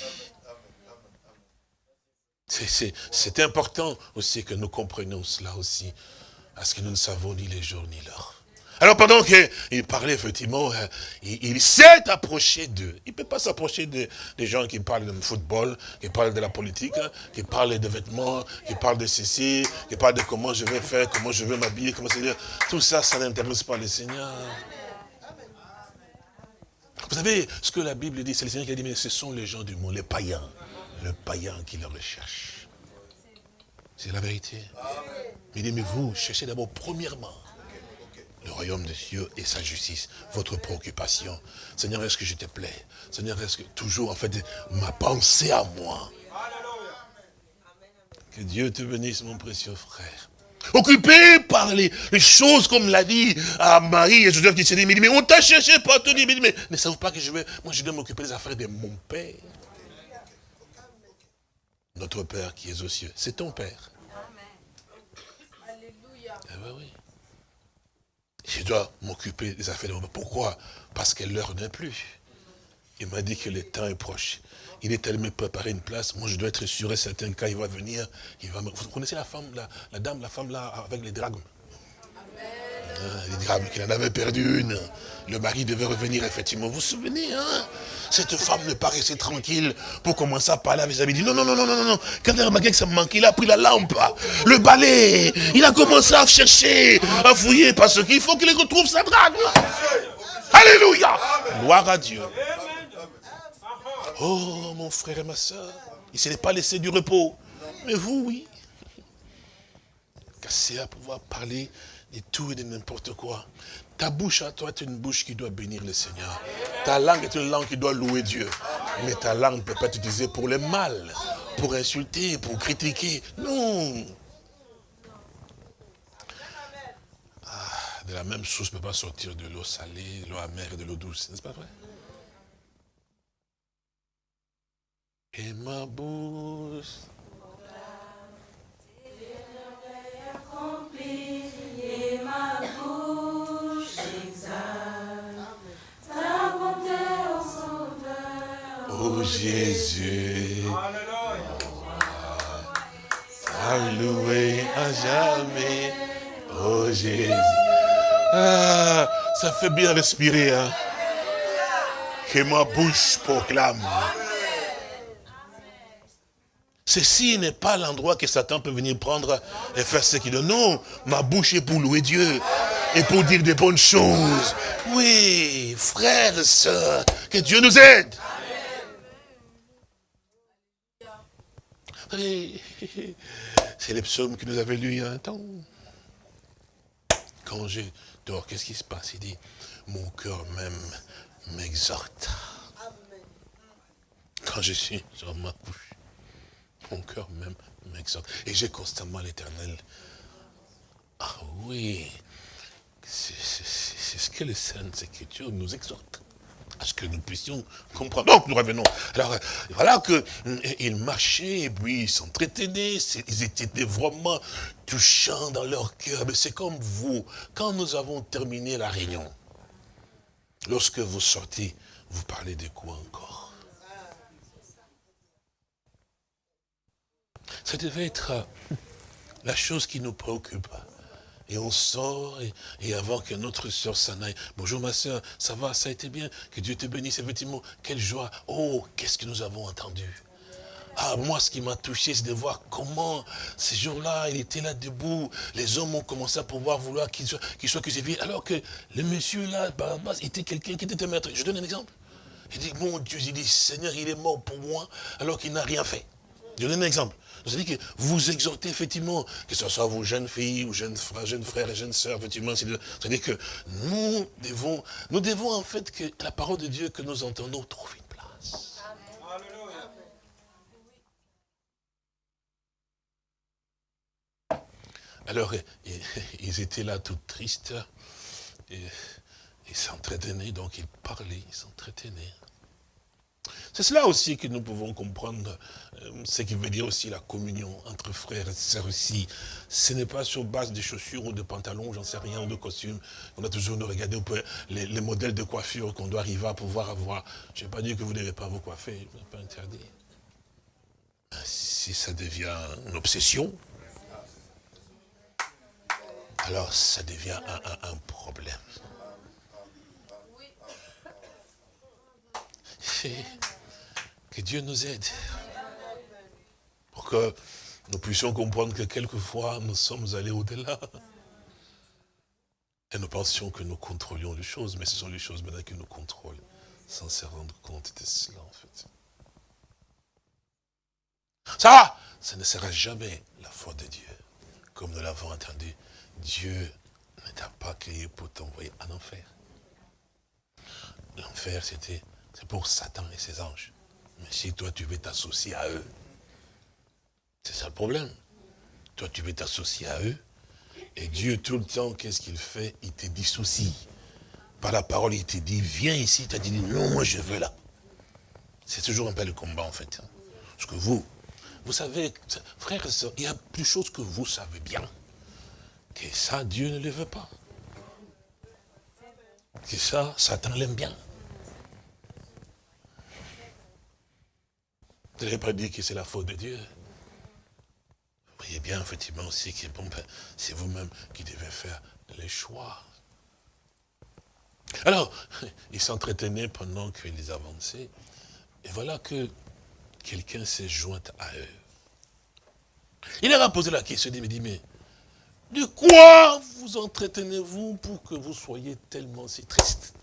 C'est important aussi que nous comprenions cela aussi, parce que nous ne savons ni les jours ni l'heure. Alors pendant qu'il parlait, effectivement, hein, il, s'est approché d'eux. Il ne peut pas s'approcher des gens qui parlent de football, qui parlent de la politique, hein, qui parlent de vêtements, qui parlent de ceci, qui parlent de comment je vais faire, comment je vais m'habiller, comment c'est Tout ça, ça n'intéresse pas le Seigneur. Vous savez ce que la Bible dit, c'est le Seigneur qui a dit, mais ce sont les gens du monde, les païens le païen qui le recherche. C'est la vérité. Il dit, mais vous, cherchez d'abord premièrement le royaume de Dieu et sa justice, votre préoccupation. Seigneur, est-ce que je te plais? Seigneur, est-ce que toujours, en fait, ma pensée à moi? Que Dieu te bénisse, mon précieux frère. Occupé par les, choses, comme l'a dit à Marie et Joseph qui s'est dit, mais on t'a cherché partout, mais, mais ne savez pas que je vais, moi je dois m'occuper des affaires de mon Père. Notre Père qui est aux cieux, c'est ton Père. Alléluia. Eh ben oui. Je dois m'occuper des affaires de mon Père. Pourquoi? Parce que l'heure n'est plus. Il m'a dit que le temps est proche. Il est allé me préparer une place. Moi, je dois être sûr et certain quand il va venir, il va Vous connaissez la femme, la, dame, la femme là, avec les dragons? Il dit qu'il en avait perdu une. Le mari devait revenir, effectivement. Vous vous souvenez, hein? Cette femme ne paraissait tranquille pour commencer à parler avec sa Il dit non, non, non, non, non, non. Quand il a remarqué que ça me manquait, il a pris la lampe, le balai. Il a commencé à chercher, à fouiller, parce qu'il faut qu'il retrouve sa drague. Alléluia. Gloire à Dieu. Oh, mon frère et ma soeur, il ne s'est pas laissé du repos. Mais vous, oui. Cassé à pouvoir parler de tout et de n'importe quoi. Ta bouche à toi est une bouche qui doit bénir le Seigneur. Ta langue est une langue qui doit louer Dieu. Mais ta langue ne peut pas être utilisée pour le mal, pour insulter, pour critiquer. Non. Ah, de la même chose ne peut pas sortir de l'eau salée, de l'eau amère et de l'eau douce. N'est-ce pas vrai? Et ma bouche Jésus. Alléluia. à jamais. Oh Jésus. Ah, ça fait bien respirer. Hein? Que ma bouche proclame. Ceci n'est pas l'endroit que Satan peut venir prendre et faire ce qu'il veut. Non, ma bouche est pour louer Dieu et pour dire des bonnes choses. Oui, frères et sœurs, que Dieu nous aide. C'est les psaumes que nous avions lus il y a un temps. Quand je dors, qu'est-ce qui se passe? Il dit, mon cœur même m'exhorte. Quand je suis sur ma couche, mon cœur même m'exhorte. Et j'ai constamment l'éternel. Ah oui, c'est ce que les Saintes Écritures nous exhortent à ce que nous puissions comprendre. Donc nous revenons. Alors voilà qu'ils marchaient et puis ils s'entretenaient, ils étaient vraiment touchants dans leur cœur. Mais c'est comme vous, quand nous avons terminé la réunion, lorsque vous sortez, vous parlez de quoi encore? Ça devait être la chose qui nous préoccupe et on sort, et, avant que notre soeur s'en aille, bonjour ma soeur, ça va, ça a été bien, que Dieu te bénisse, effectivement, quelle joie, oh, qu'est-ce que nous avons entendu? Ah, moi, ce qui m'a touché, c'est de voir comment, ces jours-là, il était là debout. Les hommes ont commencé à pouvoir vouloir qu'il soit, qu'il soit crucifié. Alors que le monsieur là, Barabbas, était quelqu'un qui était un maître. Je donne un exemple. Il dit, mon Dieu, il dit, Seigneur, il est mort pour moi, alors qu'il n'a rien fait. Je donne un exemple. C'est-à-dire que vous exhortez effectivement, que ce soit vos jeunes filles ou jeunes frères, jeunes frères et jeunes sœurs, effectivement, c'est-à-dire que nous devons, nous devons en fait que la parole de Dieu que nous entendons trouve une place. Alors, ils étaient là tout tristes, et, ils s'entretenaient, donc ils parlaient, ils s'entretenaient. C'est cela aussi que nous pouvons comprendre, euh, ce qui veut dire aussi la communion entre frères et sœurs aussi. Ce n'est pas sur base de chaussures ou de pantalons, j'en sais rien, ou de costumes. On a toujours regardé les, les modèles de coiffure qu'on doit arriver à pouvoir avoir. Je n'ai pas dit que vous ne devez pas vous coiffer, je n'ai pas interdit. Si ça devient une obsession, alors ça devient un, un problème. Que Dieu nous aide. Pour que nous puissions comprendre que quelquefois nous sommes allés au-delà. Et nous pensions que nous contrôlions les choses, mais ce sont les choses maintenant qui nous contrôlent, sans se rendre compte de cela en fait. Ça, ce ne sera jamais la foi de Dieu. Comme nous l'avons entendu, Dieu ne t'a pas créé pour t'envoyer en enfer. L'enfer, c'était c'est pour Satan et ses anges. Mais si toi, tu veux t'associer à eux, c'est ça le problème. Toi, tu veux t'associer à eux, et Dieu, tout le temps, qu'est-ce qu'il fait? Il te dissocie. Par la parole, il te dit, viens ici, tu as dit, non, moi je veux là. C'est toujours un peu le combat, en fait. Parce que vous, vous savez, frères et sœurs, il y a plus de choses que vous savez bien. Que ça, Dieu ne le veut pas. Que ça, Satan l'aime bien. Vous n'avez pas dit que c'est la faute de Dieu. Vous voyez bien, effectivement, aussi que ben, c'est vous-même qui devez faire les choix. Alors, ils s'entretenaient pendant qu'ils avançaient. Et voilà que quelqu'un s'est joint à eux. Il leur a posé la question, il me dit, mais de quoi vous entretenez-vous pour que vous soyez tellement si triste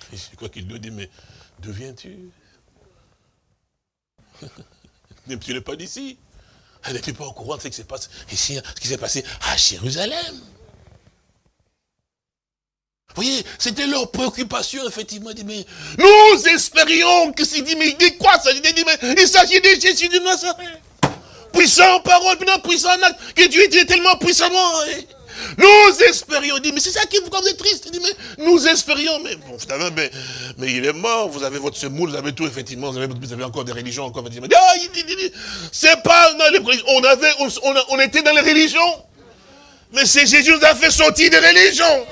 Je crois qu'il lui dit, mais d'où viens-tu? Tu n'es pas d'ici. Elle n'était pas au courant de ce qui s'est passé ici, ce qui s'est passé à Jérusalem. Vous voyez, c'était leur préoccupation, effectivement. Dit, mais nous espérions que c'est dit, mais il dit quoi ça? Il dit, mais il s'agit de Jésus de Nazareth. Puissant en parole, puissant en acte, que Dieu était tellement puissamment. Hein. Nous espérions, dit, mais c'est ça qui vous rend triste. Il dit, mais nous espérions, mais bon, mais, mais il est mort, vous avez votre semoule, vous avez tout, effectivement, vous avez, encore des religions, encore. Ah, c'est pas, on avait, on, était dans les religions, mais c'est Jésus nous a fait sortir des religions.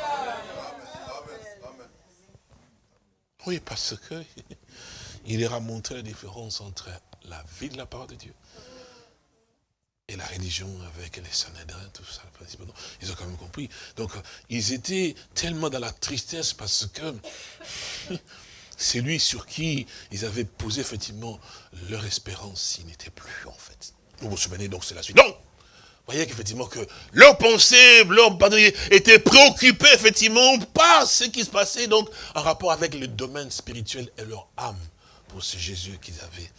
Oui, parce que il leur a montré la différence entre la vie de la parole de Dieu et la religion avec les Sanhédrins, tout ça, ils ont quand même compris. Donc, ils étaient tellement dans la tristesse parce que c'est lui sur qui ils avaient posé effectivement leur espérance, s'il n'était plus, en fait. Vous vous souvenez, donc c'est la suite. Donc, vous voyez qu'effectivement que leur pensée, leur était étaient préoccupés effectivement par ce qui se passait donc en rapport avec le domaine spirituel et leur âme pour ce Jésus qu'ils avaient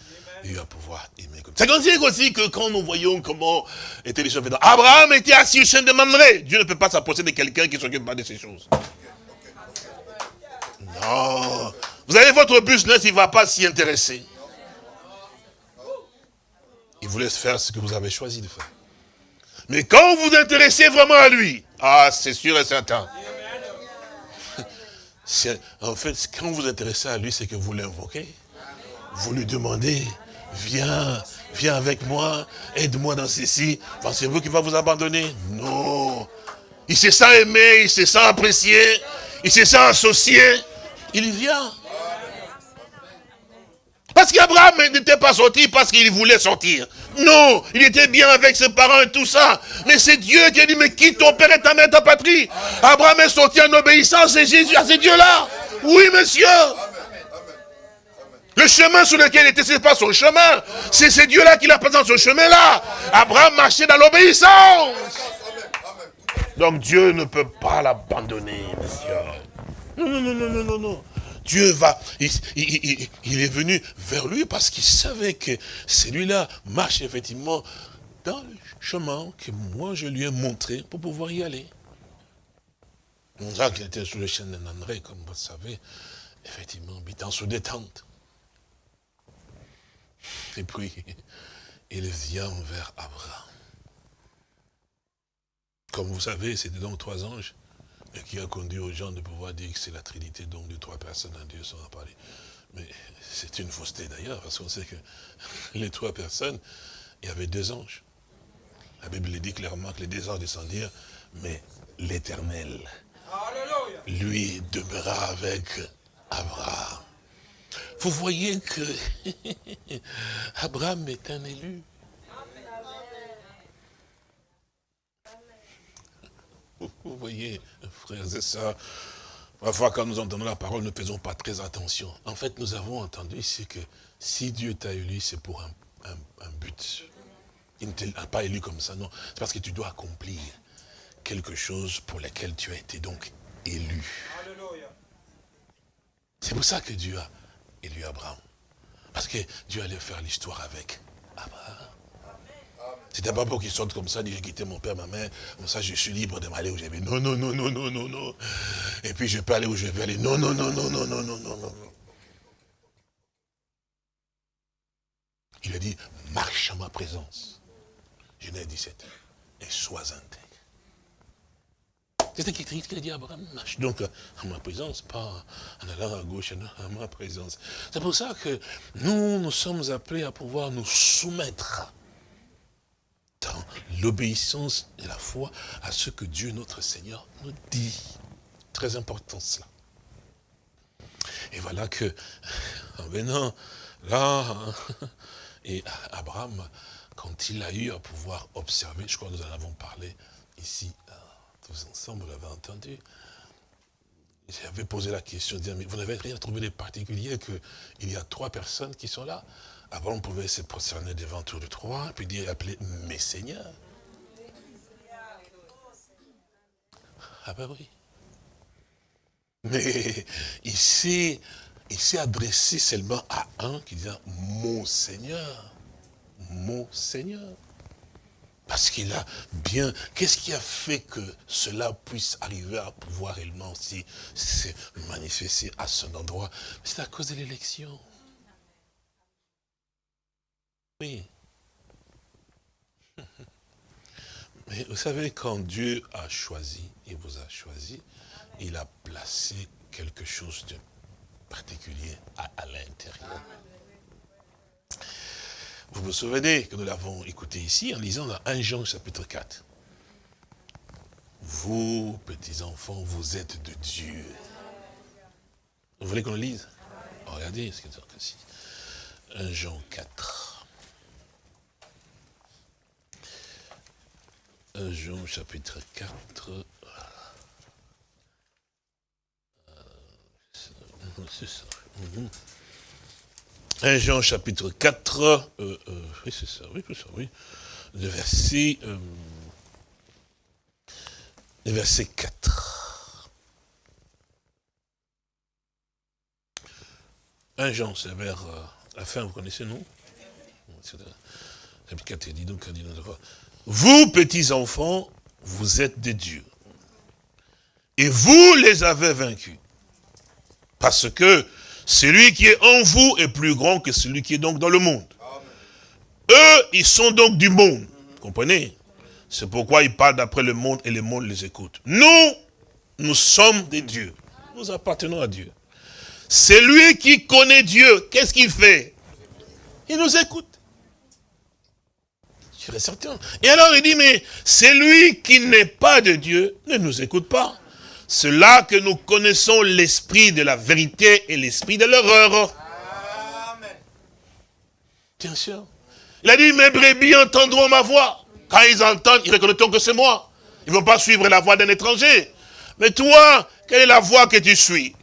eu à pouvoir aimer. C'est aussi que quand nous voyons comment étaient les choses Abraham était assis au sein de Mamré. Dieu ne peut pas s'approcher de quelqu'un qui ne s'occupe pas de ces choses. Non. Vous avez votre business, il ne va pas s'y intéresser. Il vous laisse faire ce que vous avez choisi de faire. Mais quand vous vous intéressez vraiment à lui, ah, c'est sûr et certain. En fait, quand vous vous intéressez à lui, c'est que vous l'invoquez. Vous lui demandez, viens, viens avec moi, aide-moi dans ceci. Pensez-vous qu'il va vous abandonner Non. Il se sent aimé, il se sent apprécié, il se sent associé. Il vient. Parce qu'Abraham n'était pas sorti parce qu'il voulait sortir. Non, il était bien avec ses parents et tout ça. Mais c'est Dieu qui a dit, mais quitte ton père et ta mère, ta patrie. Abraham est sorti en obéissance à Jésus, à ce Dieu-là. Oui, monsieur. Le chemin sur lequel il était, ce n'est pas son chemin. C'est ce Dieu-là qui l'a présent sur ce chemin-là. Abraham marchait dans l'obéissance. Donc Dieu ne peut pas l'abandonner, monsieur. Non, non, non, non, non, non. Dieu va, il, est venu vers lui parce qu'il savait que celui-là marche effectivement dans le chemin que moi je lui ai montré pour pouvoir y aller. Qu'il était sous le chêne d'André, comme vous le savez, effectivement, habitant sous des. Et puis, il vient vers Abraham. Comme vous savez, c'était donc trois anges et qui a conduit aux gens de pouvoir dire que c'est la Trinité, donc de trois personnes en Dieu sont parler. Mais c'est une fausseté d'ailleurs, parce qu'on sait que les trois personnes, il y avait deux anges. La Bible dit clairement que les deux anges descendirent, mais l'Éternel, lui, demeura avec Abraham. Vous voyez que Abraham est un élu. Vous voyez, frères et sœurs, parfois quand nous entendons la parole, nous ne faisons pas très attention. En fait, nous avons entendu ici que si Dieu t'a élu, c'est pour un, but. Il ne t'a pas élu comme ça, non. C'est parce que tu dois accomplir quelque chose pour lequel tu as été donc élu. C'est pour ça que Dieu a élu Abraham. Parce que Dieu allait faire l'histoire avec Abraham. C'était pas pour qu'il sorte comme ça, dit j'ai quitté mon père, ma mère, comme ça je suis libre de m'aller où je vais. Non, non, non, non, non, non, non. Et puis je peux aller où je vais aller. Non, non, non, non, non, non, non, non, non. Il a dit, marche en ma présence. Genèse 17. Et sois intègre. C'est ce qu'il dit à Abraham, donc en ma présence, pas en allant à gauche, en ma présence. C'est pour ça que nous, nous sommes appelés à pouvoir nous soumettre dans l'obéissance et la foi à ce que Dieu notre Seigneur nous dit. Très important cela. Et voilà que, en venant là, et Abraham, quand il a eu à pouvoir observer, je crois que nous en avons parlé ici, euh, tous ensemble, vous l'avez entendu, j'avais posé la question, mais vous n'avez rien trouvé de particulier qu'il y a trois personnes qui sont là? Avant, on pouvait se prosterner devant tous les trois, puis dire, appeler mes seigneurs. Ah ben oui. Mais il s'est adressé seulement à un qui disait, mon Seigneur, mon Seigneur. Parce qu'il a bien... Qu'est-ce qui a fait que cela puisse arriver à pouvoir réellement aussi se manifester à son endroit? C'est à cause de l'élection. Oui. Mais vous savez, quand Dieu a choisi, il vous a choisi, il a placé quelque chose de particulier à, à l'intérieur. Vous vous souvenez que nous l'avons écouté ici en lisant dans 1 Jean chapitre 4. Vous, petits enfants, vous êtes de Dieu. Vous voulez qu'on le lise? Oh, Regardez ce qu'il dit ici. 1 Jean 4. 1 Jean chapitre 4. C'est ça. Mhm. 1 Jean chapitre 4, euh, euh, oui c'est ça, oui c'est ça, oui, le verset, euh, le verset 4. 1 Jean, c'est vers la fin, vous connaissez, non? Chapitre 4, il dit donc, il dit, vous petits enfants, vous êtes des dieux. Et vous les avez vaincus. Parce que celui qui est en vous est plus grand que celui qui est donc dans le monde. Eux, ils sont donc du monde. Vous comprenez? C'est pourquoi ils parlent d'après le monde et le monde les écoute. Nous, nous sommes des dieux. Nous appartenons à Dieu. C'est lui qui connaît Dieu. Qu'est-ce qu'il fait? Il nous écoute. Je suis certain. Et alors il dit, mais celui qui n'est pas de Dieu ne nous écoute pas. C'est là que nous connaissons l'esprit de la vérité et l'esprit de l'erreur. Bien sûr. Il a dit, mes brebis entendront ma voix. Quand ils entendent, ils reconnaîtront que c'est moi. Ils ne vont pas suivre la voix d'un étranger. Mais toi, quelle est la voix que tu suis?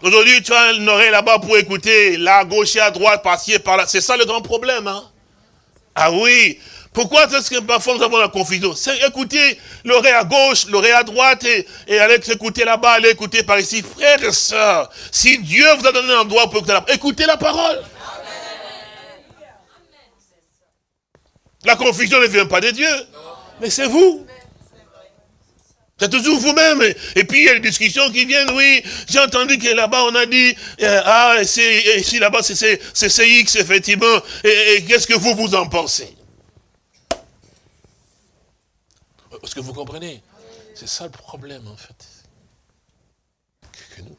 Aujourd'hui, tu as une oreille là-bas pour écouter, là, à gauche et à droite, par-ci par-là. C'est ça le grand problème. Hein? Ah oui, pourquoi est-ce que parfois nous avons la confusion? C'est écouter l'oreille à gauche, l'oreille à droite, et, et aller écouter là-bas, aller écouter par ici. Frères et sœurs, si Dieu vous a donné un endroit pour écouter la, écoutez la parole. La confusion ne vient pas de Dieu, mais c'est vous. C'est toujours vous-même. Et puis il y a des discussions qui viennent, oui, j'ai entendu que là-bas on a dit, euh, ah, ici là-bas c'est CX effectivement, et qu'est-ce que vous vous en pensez? Est-ce que vous comprenez C'est ça le problème, en fait. Que nous...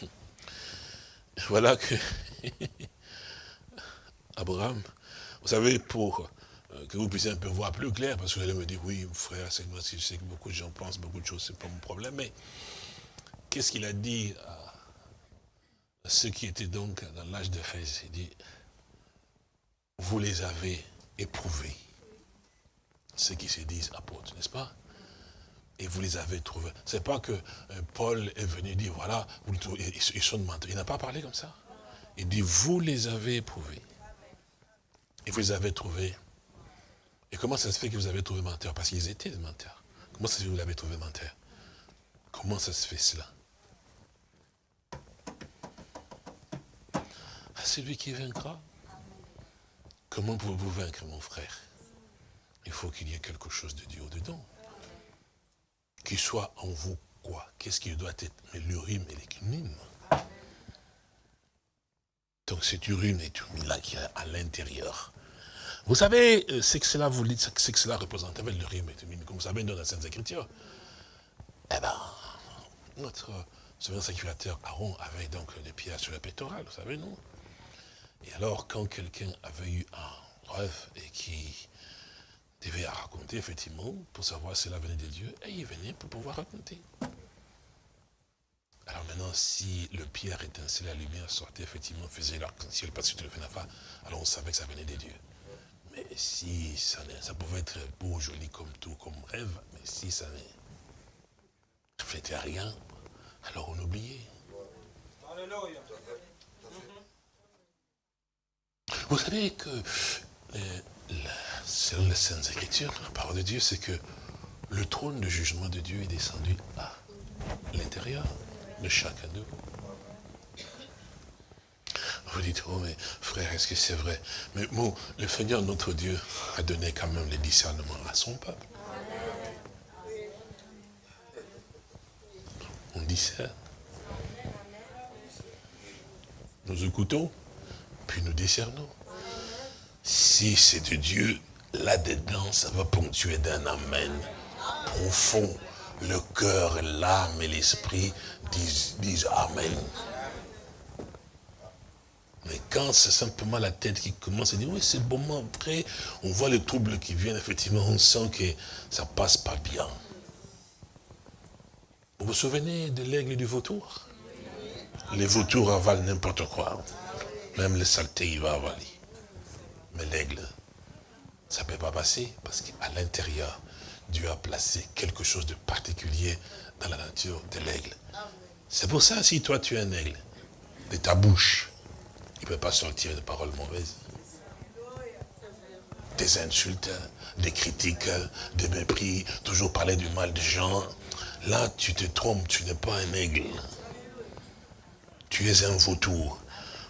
Voilà que... Abraham, vous savez, pour euh, que vous puissiez un peu voir plus clair, parce que vous allez me dire, oui, frère, c'est moi, je sais que beaucoup de gens pensent beaucoup de choses, c'est pas mon problème, mais qu'est-ce qu'il a dit à ceux qui étaient donc dans l'âge de Fès Il dit, vous les avez éprouvés ceux qui se disent apôtres, n'est-ce pas? Et vous les avez trouvés. C'est pas que euh, Paul est venu dire, voilà, vous, ils sont menteurs. Il n'a pas parlé comme ça. Il dit, vous les avez éprouvés. Et vous les avez trouvés. Et comment ça se fait que vous avez trouvé menteurs Parce qu'ils étaient des menteurs. Comment ça se fait que vous l'avez trouvé menteur? Comment ça se fait cela? Ah, C'est lui qui vaincra. Comment pouvez-vous vaincre, mon frère? Il faut qu'il y ait quelque chose de Dieu dedans. Qui soit en vous quoi Qu'est-ce qui doit être Mais l'urime et l'écumine. Donc cet urime et là qui est à l'intérieur. Vous savez euh, ce que cela vous dit, ce que cela représente avec l'urime et l'écumine, comme vous savez dans la Sainte Écriture. Eh bien, notre souverain sacrificateur Aaron avait donc des pierres sur la pétorale, vous savez, non? Et alors, quand quelqu'un avait eu un rêve et qui devait raconter, effectivement, pour savoir si cela venait de Dieu, et il venait pour pouvoir raconter. Alors Maintenant, si le pierre étincelait, la lumière sortait, effectivement, faisait l'arc-en-ciel, parce que tu le fais pas, alors on savait que ça venait des dieux. Mais si ça, ça pouvait être beau, joli comme tout, comme rêve, mais si ça ne reflétait rien, alors on oubliait. Vous savez que, euh, selon les Saintes Écritures, la parole de Dieu, c'est que le trône de jugement de Dieu est descendu à l'intérieur de chacun d'eux. Vous dites, oh mais frère, est-ce que c'est vrai? Mais bon, le Seigneur, notre Dieu, a donné quand même les discernements à son peuple. On discerne. Nous écoutons, puis nous discernons. Si c'est de Dieu, là-dedans, ça va ponctuer d'un amen profond. Le cœur, l'âme et l'esprit disent, Amen. Mais quand c'est simplement la tête qui commence à dire, oui, c'est bon, après, on voit les troubles qui viennent, effectivement, on sent que ça passe pas bien. Vous vous souvenez de l'aigle du vautour? Les vautours avalent n'importe quoi. Même les saletés, il va avaler. Mais l'aigle, ça ne peut pas passer, parce qu'à l'intérieur, Dieu a placé quelque chose de particulier dans la nature de l'aigle. C'est pour ça, si toi tu es un aigle, de ta bouche, il ne peut pas sortir de paroles mauvaises. Des insultes, des critiques, des mépris, toujours parler du mal des gens. Là, tu te trompes, tu n'es pas un aigle. Tu es un vautour.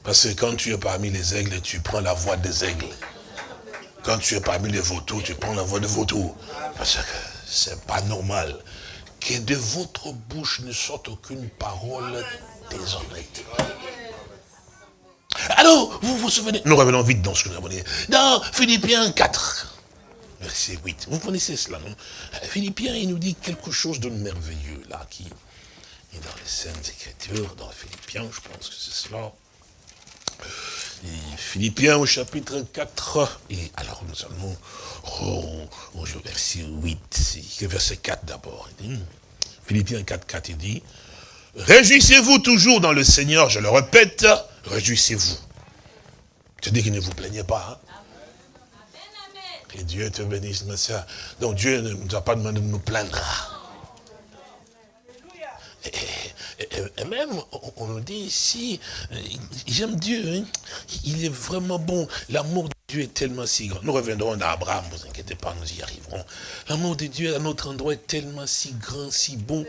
Parce que quand tu es parmi les aigles, tu prends la voix des aigles. Quand tu es parmi les vautours, tu prends la voix des vautours. Parce que c'est pas normal que de votre bouche ne sorte aucune parole déshonnête. Alors, vous vous souvenez? Nous revenons vite dans ce que nous avons dit. Dans Philippiens 4, verset 8. Vous connaissez cela, non? Philippiens, il nous dit quelque chose de merveilleux, là, qui est dans les Saintes Écritures, dans Philippiens, je pense que c'est cela. Philippiens au chapitre 4, et alors nous allons au verset 8, verset 4 d'abord. Philippiens 4, 4, il dit, Réjouissez-vous toujours dans le Seigneur, je le répète, réjouissez-vous. Je dis qu'il ne vous plaignez pas. Hein? Et Dieu te bénisse, ma soeur. Donc Dieu ne nous a pas demandé de nous plaindre. Et, même, on, nous dit ici, euh, j'aime Dieu, hein. il est vraiment bon. L'amour Dieu est tellement si grand. Nous reviendrons à Abraham, vous inquiétez pas, nous y arriverons. L'amour de Dieu à notre endroit est tellement si grand, si bon.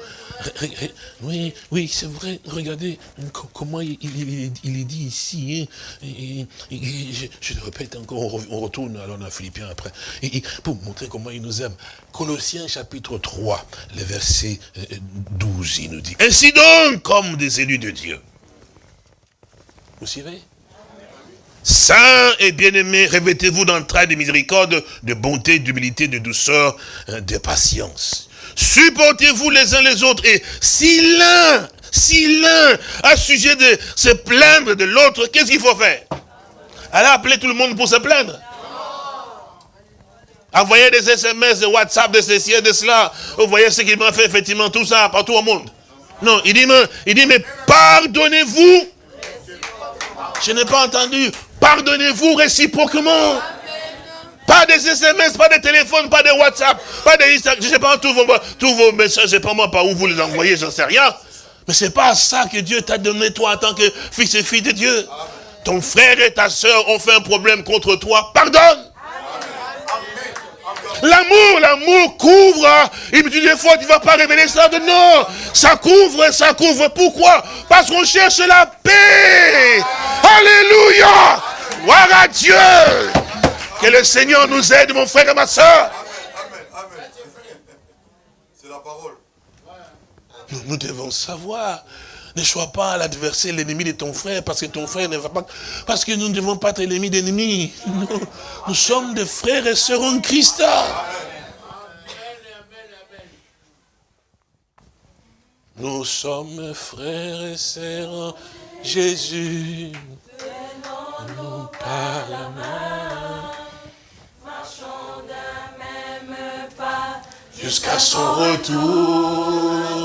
Oui, oui, c'est vrai. Regardez comment il, est dit ici. Hein. je, le répète encore, on retourne alors dans Philippiens après. Pour montrer comment il nous aime. Colossiens chapitre 3, le verset 12, il nous dit. Ainsi donc, comme des élus de Dieu. Vous suivez? Saints et bien-aimés, revêtez-vous d'entrailles de miséricorde, de bonté, d'humilité, de douceur, hein, de patience. Supportez-vous les uns les autres. Et si l'un, si l'un a sujet de se plaindre de l'autre, qu'est-ce qu'il faut faire? Allez appeler tout le monde pour se plaindre Envoyer des SMS, des WhatsApp, de ceci et de cela. Vous voyez ce qu'il m'a fait, effectivement, tout ça, partout au monde. Non, il dit, mais, il dit, mais pardonnez-vous. Je n'ai pas entendu. Pardonnez-vous réciproquement. Pas des SMS, pas de téléphone, pas de WhatsApp, pas de Instagram. Je ne sais pas tous vos, tous vos messages, je sais pas moi par où vous les envoyez, j'en sais rien. Mais c'est pas ça que Dieu t'a donné toi en tant que fils et fille de Dieu. Ton frère et ta soeur ont fait un problème contre toi, pardonne. L'amour, l'amour couvre. Il me dit des fois, tu ne vas pas révéler ça. De non, ça couvre, ça couvre. Pourquoi? Parce qu'on cherche la paix. Alléluia. Gloire à Dieu. Que le Seigneur nous aide, mon frère et ma soeur. C'est la parole. nous devons savoir ne sois pas l'adversaire, l'ennemi de ton frère, parce que ton frère ne va pas... Parce que nous ne devons pas être l'ennemi d'ennemis. Nous, sommes des frères et sœurs en Christ. Nous sommes frères et sœurs en Jésus. Nous pas la main. Marchons d'un même pas jusqu'à son retour.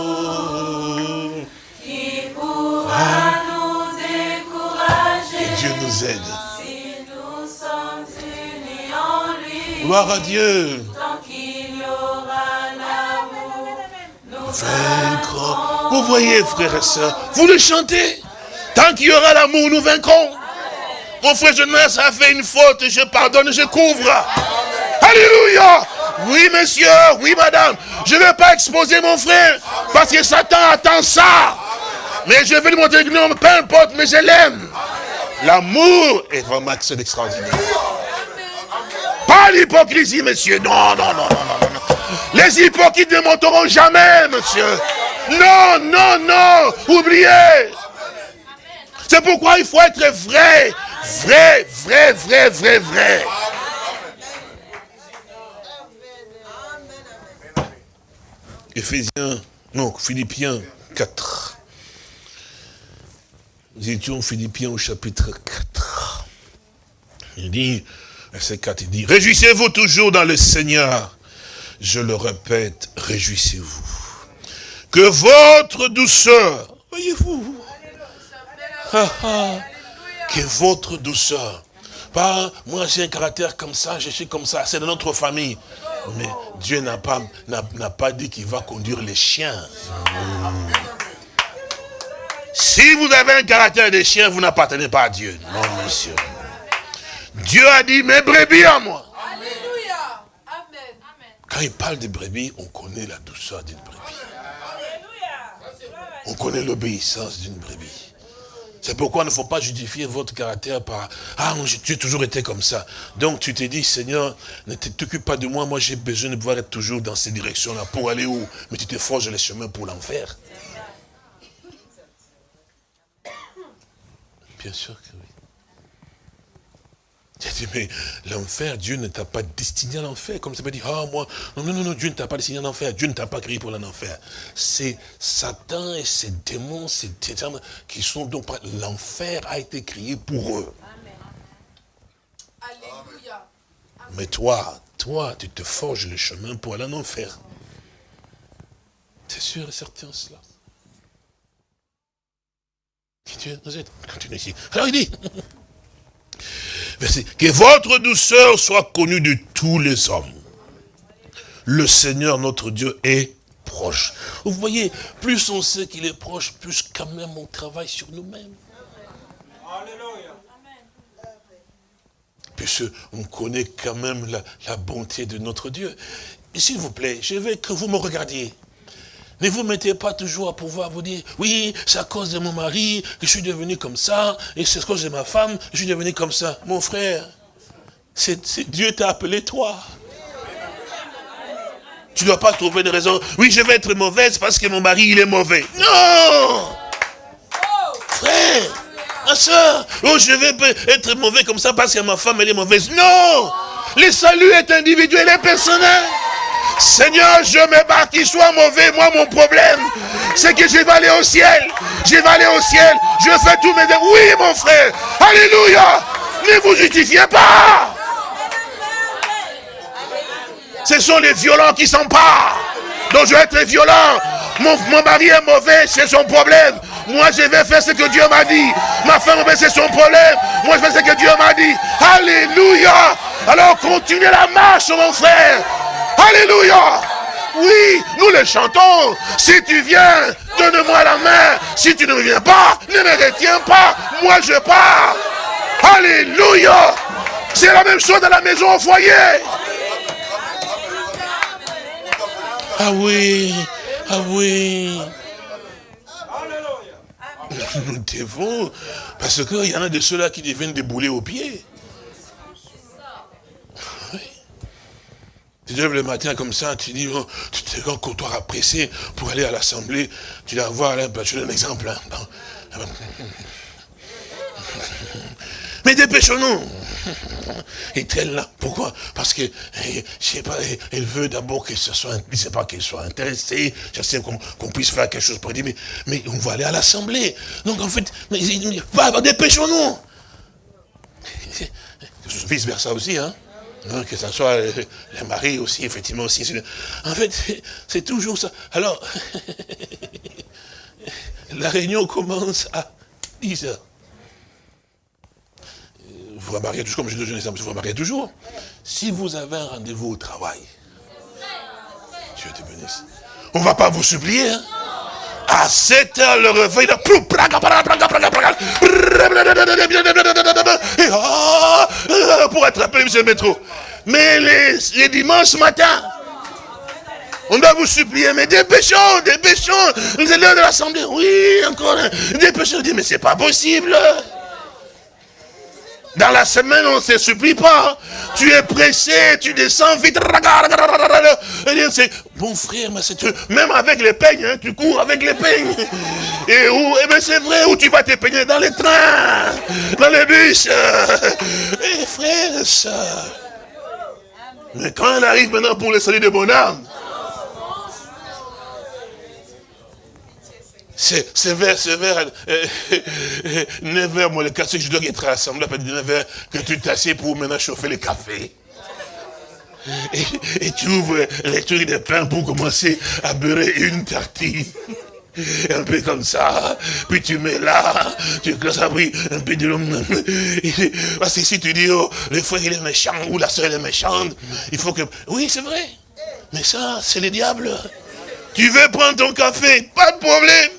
Nous aide. Gloire à Dieu. Vaincre. Vous voyez, frères et sœurs, vous le chantez. Tant qu'il y aura l'amour, nous vaincrons. Mon frère Jonas a fait une faute, je pardonne, je couvre. Alléluia. Oui, monsieur, oui, madame. Je ne vais pas exposer mon frère, parce que Satan attend ça. Mais je vais lui montrer que non, peu importe, mais je l'aime. L'amour est vraiment quelque extraordinaire. Pas l'hypocrisie, monsieur. Non, non, non, non, non, non. Les hypocrites ne monteront jamais, monsieur. Non, non, non. Oubliez. C'est pourquoi il faut être vrai. Vrai, vrai, vrai, vrai, vrai. Éphésiens, non, Philippiens 4. Nous étions Philippiens au chapitre 4. Il dit, verset 4, il dit, réjouissez-vous toujours dans le Seigneur. Je le répète, réjouissez-vous. Que votre douceur, voyez-vous, que votre douceur, pas moi j'ai un caractère comme ça, je suis comme ça, c'est de notre famille. Mais Dieu n'a pas, n'a pas dit qu'il va conduire les chiens. Si vous avez un caractère de chien, vous n'appartenez pas à Dieu. Non, monsieur. Dieu a dit, mes brebis à moi. Quand il parle de brebis, on connaît la douceur d'une brebis. On connaît l'obéissance d'une brebis. C'est pourquoi il ne faut pas justifier votre caractère par « Ah, tu as toujours été comme ça ». Donc tu t'es dit « Seigneur, ne t'occupe pas de moi, moi j'ai besoin de pouvoir être toujours dans ces directions-là. Pour aller où Mais tu te forges les chemins pour l'enfer. Bien sûr que oui. J'ai dit, mais l'enfer, Dieu ne t'a pas destiné à l'enfer. Comme ça peut dire, ah, moi, non, non, non, Dieu ne t'a pas destiné à l'enfer. Dieu ne t'a pas créé pour l'enfer. C'est Satan et ses démons, ces démons qui sont donc, l'enfer a été créé pour eux. Alléluia. Mais toi, toi, tu te forges le chemin pour aller en enfer. C'est sûr et certain cela. Alors il dit, que votre douceur soit connue de tous les hommes. Le Seigneur, notre Dieu, est proche. Vous voyez, plus on sait qu'il est proche, plus quand même on travaille sur nous-mêmes. Plus on connaît quand même la, la bonté de notre Dieu. S'il vous plaît, je veux que vous me regardiez. Ne vous mettez pas toujours à pouvoir vous dire, oui, c'est à cause de mon mari que je suis devenu comme ça, et c'est à cause de ma femme que je suis devenu comme ça. Mon frère, c'est Dieu t'a appelé toi. Tu ne dois pas trouver de raison. Oui, je vais être mauvaise parce que mon mari, il est mauvais. Non Frère, ma soeur, oh, je vais être mauvais comme ça parce que ma femme, elle est mauvaise. Non Le salut est individuel et personnel. Seigneur, je me bats qu'il soit mauvais. Moi, mon problème, c'est que je vais aller au ciel. Je vais aller au ciel. Je fais tout mes Oui, mon frère. Alléluia. Ne vous justifiez pas. Ce sont les violents qui s'emparent. Donc je vais être violent. Mon, mari est mauvais, c'est son problème. Moi, je vais faire ce que Dieu m'a dit. Ma femme, c'est son problème. Moi, je fais ce que Dieu m'a dit. Alléluia. Alors, continuez la marche, mon frère. Alléluia. Oui, nous le chantons. Si tu viens, donne-moi la main. Si tu ne viens pas, ne me retiens pas. Moi, je pars. Alléluia. C'est la même chose dans la maison au foyer. Ah oui, ah oui. Nous devons, parce qu'il y en a de ceux-là qui deviennent des boulets aux pieds. Tu te lèves le matin comme ça, tu dis, oh, tu te rends comptoir pressé pour aller à l'assemblée. Tu vas voir, là, je donne un exemple. Hein. Mais dépêchons-nous. Et elle là, pourquoi? Parce que, eh, je sais pas, elle veut d'abord que ce soit, je sais pas qu'elle soit intéressée, je sais qu'on puisse faire quelque chose pour dire, mais, mais on va aller à l'assemblée. Donc en fait, mais, dépêchons-nous. Vice versa aussi, hein. Hein, que ce soit les maris aussi, effectivement aussi. En fait, c'est toujours ça. Alors, la réunion commence à 10 heures. vous remarquez toujours, comme je dis vous remarquez toujours, si vous avez un rendez-vous au travail, Dieu te bénisse. On ne va pas vous supplier. Hein? À 7 heures, le réveil, pour attraper M. métro. Mais les, dimanches matin, on doit vous supplier, mais dépêchons, dépêchons. C'est l'heure de l'assemblée. Oui, encore. Dépêchons. On dit, mais c'est pas possible. Dans la semaine, on ne se supplie pas. Tu es pressé, tu descends vite. Bon frère, mais c'est même avec les peignes, hein, tu cours avec les peignes. Et où Eh bien c'est vrai, où tu vas te peigner Dans les trains, dans les bus. Eh frère, ça. Mais quand elle arrive maintenant pour le salut de mon âme, c'est vers, vers 9h, moi, le que je dois être rassemblé à 9h, que tu t'assieds pour maintenant chauffer le café. Et, tu ouvres les trucs de pain pour commencer à beurrer une tartine. Un peu comme ça, puis tu mets là, tu commences à un peu de l'homme. Parce que si tu dis, oh, le frère il est méchant, ou la soeur elle est méchante, il faut que... Oui, c'est vrai. Mais ça, c'est le diable. Tu veux prendre ton café, pas de problème.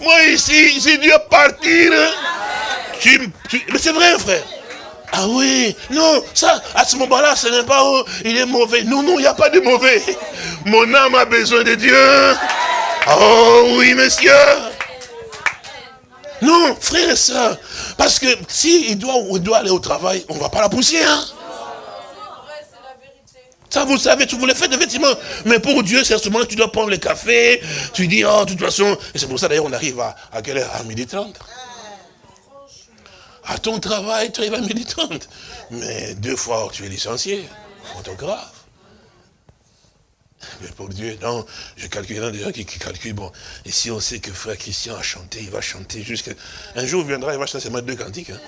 Moi ici, j'ai dû partir. Tu, mais c'est vrai, frère. Ah oui, non, ça, à ce moment-là, ce n'est pas, oh, il est mauvais. Non, non, il n'y a pas de mauvais. Mon âme a besoin de Dieu. Oh oui, monsieur. Non, frère et soeur. Parce que s'il il doit, il doit aller au travail, on ne va pas la pousser. Hein? Ça, vous savez, vous le faites effectivement. Mais pour Dieu, c'est que tu dois prendre le café. Tu dis, oh, de toute façon. Et c'est pour ça, d'ailleurs, on arrive à, quelle heure? À midi 30. À ton travail, tu arrives à midi 30. Mais deux fois, tu es licencié. Photographe. Mais pour Dieu, non, je calcule, il y a des gens qui, calculent, bon, et si on sait que frère Christian a chanté, il va chanter jusqu'à... Un jour viendra, il va chanter seulement deux cantiques. Hein.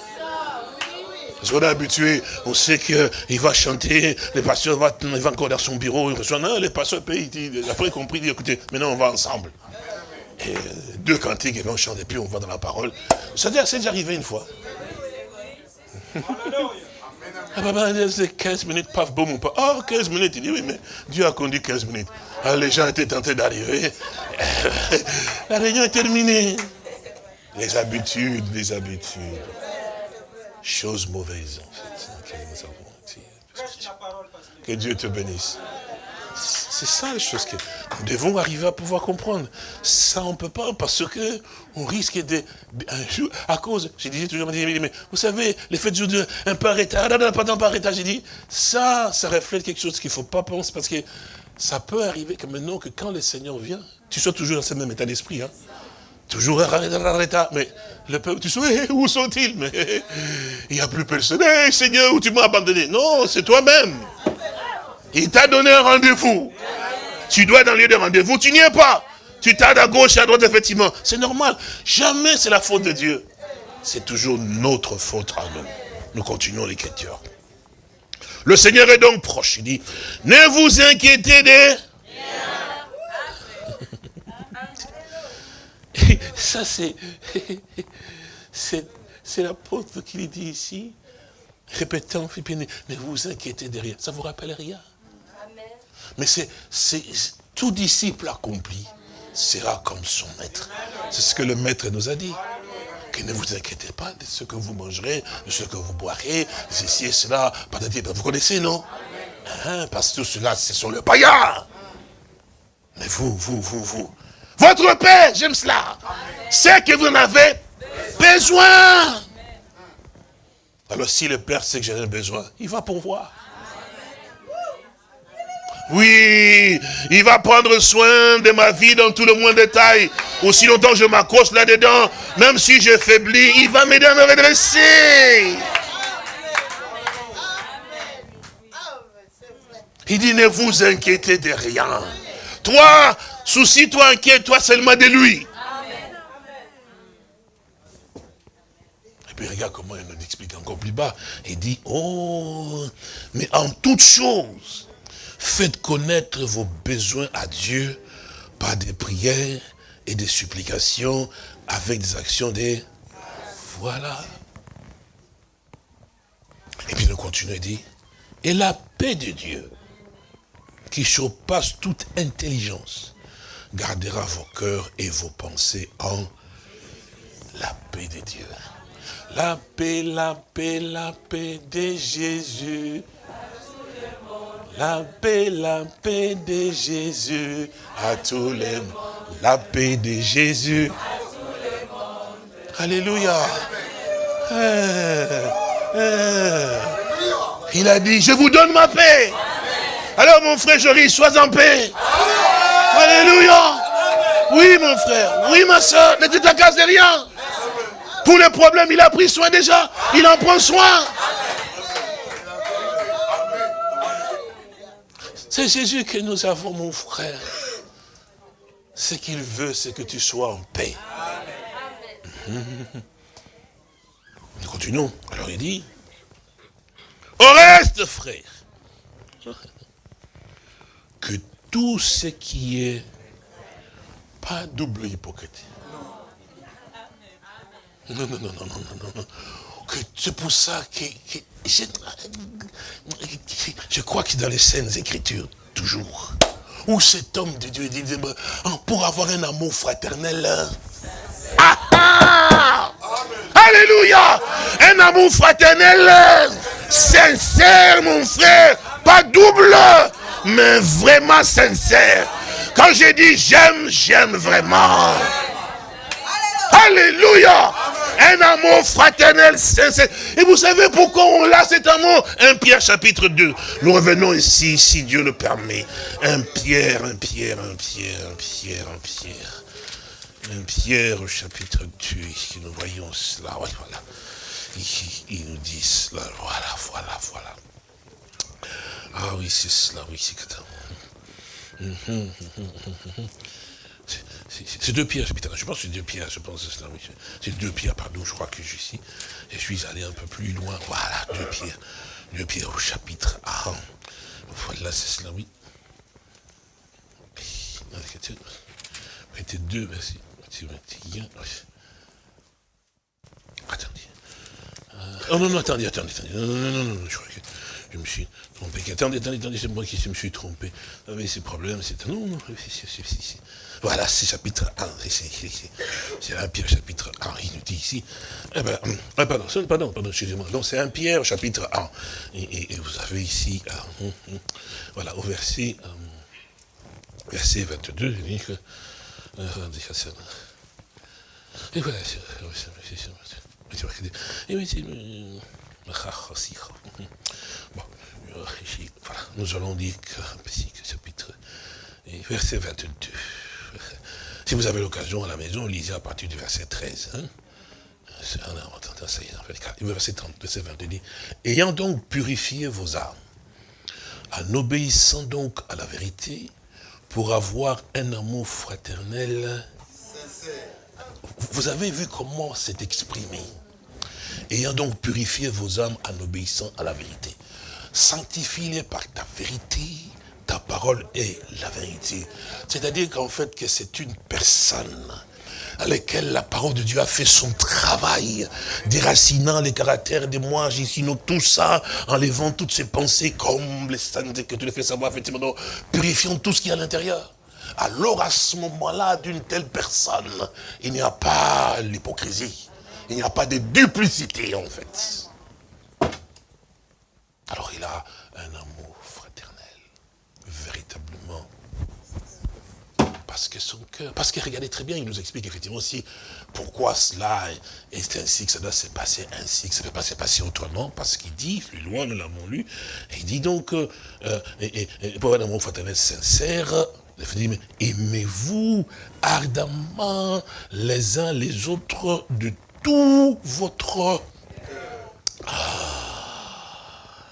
Parce qu'on est habitué, on sait qu'il va chanter, le pasteur va, encore dans son bureau, il reçoit, non, le pasteur paye, il après compris, il dit, écoutez, maintenant on va ensemble. Et deux cantiques, et puis on chante, et puis on va dans la parole. Ça c'est déjà arrivé une fois. Ah c'est 15 minutes, paf, boum, paf. Oh, 15 minutes. Il dit, oui, mais Dieu a conduit 15 minutes. Ah, les gens étaient tentés d'arriver. La réunion est terminée. Les habitudes, les habitudes. Chose mauvaise, en fait. Que Dieu te bénisse. C'est ça les choses que nous devons arriver à pouvoir comprendre. Ça, on ne peut pas parce que on risque de, un jour, à cause, j'ai dit toujours, mais vous savez, les fêtes de un peu arrêté, pas d'un arrêté, j'ai dit, ça, ça reflète quelque chose qu'il ne faut pas penser parce que ça peut arriver que maintenant que quand le Seigneur vient, tu sois toujours dans ce même état d'esprit, hein. Toujours arrêté, mais le peuple, tu sais, où sont-ils? Mais il n'y a plus personne. Seigneur, où tu m'as abandonné? Non, c'est toi-même. Il t'a donné un rendez-vous. Tu dois être dans le lieu de rendez-vous, tu n'y es pas. Tu tardes à gauche et à droite, effectivement. C'est normal. Jamais c'est la faute de Dieu. C'est toujours notre faute à nous. Nous continuons l'écriture. Le Seigneur est donc proche. Il dit, ne vous inquiétez des... Ça, c'est... C'est l'apôtre qui le dit ici. Répétant, ne vous inquiétez de rien. Ça vous rappelle rien? Mais c'est tout disciple accompli sera comme son maître. C'est ce que le maître nous a dit. Que ne vous inquiétez pas de ce que vous mangerez, de ce que vous boirez, ceci et cela. Vous connaissez, non? Hein, Parce que tout cela, c'est sur le païen. Mais vous, vous, vous, vous. Votre Père, j'aime cela. C'est que vous en avez besoin. Alors si le Père sait que j'en ai besoin, il va pourvoir. Oui, il va prendre soin de ma vie dans tout le moins détail. Aussi longtemps je m'accroche là-dedans, même si je faiblis, il va m'aider à me redresser. Il dit, ne vous inquiétez de rien. Toi, soucie-toi, inquiète-toi seulement de lui. Et puis regarde comment il nous explique encore plus bas. Il dit, oh, mais en toute chose, Faites connaître vos besoins à Dieu par des prières et des supplications avec des actions des... Voilà. Et puis nous continuons et dit, et la paix de Dieu, qui surpasse toute intelligence, gardera vos cœurs et vos pensées en la paix de Dieu. La paix, la paix, la paix de Jésus. La paix, la paix de Jésus à tous les mondes. La paix de Jésus. Alléluia. Eh, eh. Il a dit, je vous donne ma paix. Alors mon frère Jory, sois en paix. Alléluia. Oui mon frère, oui ma soeur, ne te tracasse de rien. Pour les problèmes, il a pris soin déjà. Il en prend soin. C'est Jésus que nous avons, mon frère. Ce qu'il veut, c'est que tu sois en paix. Nous continuons. Alors il dit, au reste, frère, que tout ce qui est pas double hypocrite. Non, non, non, non, non, non, non. C'est pour ça que, je, crois que dans les scènes écritures, toujours, où cet homme de Dieu dit, pour avoir un amour fraternel, ah, ah, Alléluia. Un amour fraternel, sincère, mon frère, pas double, mais vraiment sincère. Quand j'ai dit j'aime, j'aime vraiment. Alléluia Un amour fraternel, sincère. Et vous savez pourquoi on a cet amour? Un Pierre chapitre 2. Nous revenons ici, si Dieu le permet. Un Pierre, un Pierre, un Pierre, un Pierre, un Pierre. Un Pierre au chapitre 2, ici nous voyons cela, voilà. Il, nous dit cela, voilà, voilà, voilà. Ah oui, c'est cela, oui, c'est c'est deux pierres, je pense que c'est deux pierres, je pense que c'est deux pierres, pardon, je crois que je suis, et je suis allé un peu plus loin, voilà, deux pierres, deux pierres au chapitre 1. Voilà, c'est cela, oui. Mettez deux, merci. Attendez. Euh, oh non, non, attendez, attendez, attendez. Non, non, non, non, je crois que je me suis trompé. Attendez, attendez, attendez, c'est moi qui me suis trompé. Avez ces problèmes, c'est... Non, non, voilà, c'est chapitre 1. C'est un Pierre chapitre 1. Il nous dit ici. Eh ben, eh, pardon, pardon, pardon, excusez-moi. Donc c'est un Pierre chapitre 1. Et, vous avez ici, euh, hum, hum, voilà, au verset, euh, verset 22, il dit que. Euh, et voilà, c'est... Voilà, nous allons dire que, chapitre, verset 22. Si vous avez l'occasion à la maison, lisez à partir du verset 13. Hein. Verset 30, verset 22 dit, ayant donc purifié vos âmes, en obéissant donc à la vérité, pour avoir un amour fraternel. Vous avez vu comment c'est exprimé? Ayant donc purifié vos âmes en obéissant à la vérité. Sanctifie-les par ta vérité ta parole est la vérité. C'est-à-dire qu'en fait, que c'est une personne à laquelle la parole de Dieu a fait son travail, déracinant les caractères des moi, sinon tout ça, enlevant toutes ces pensées comme les saintes que tu les fais savoir, effectivement, purifiant tout ce qui est à l'intérieur. Alors à ce moment-là, d'une telle personne, il n'y a pas l'hypocrisie, il n'y a pas de duplicité en fait. Alors il a un amour Parce que son cœur, parce que regardez très bien, il nous explique effectivement aussi pourquoi cela est ainsi, que ça doit se passer ainsi, que ça ne peut pas se passer autrement, parce qu'il dit, plus loin, nous l'avons lu, il dit donc, euh, et, pour un amour fraternel sincère, aimez-vous ardemment les uns les autres de tout votre... Ah.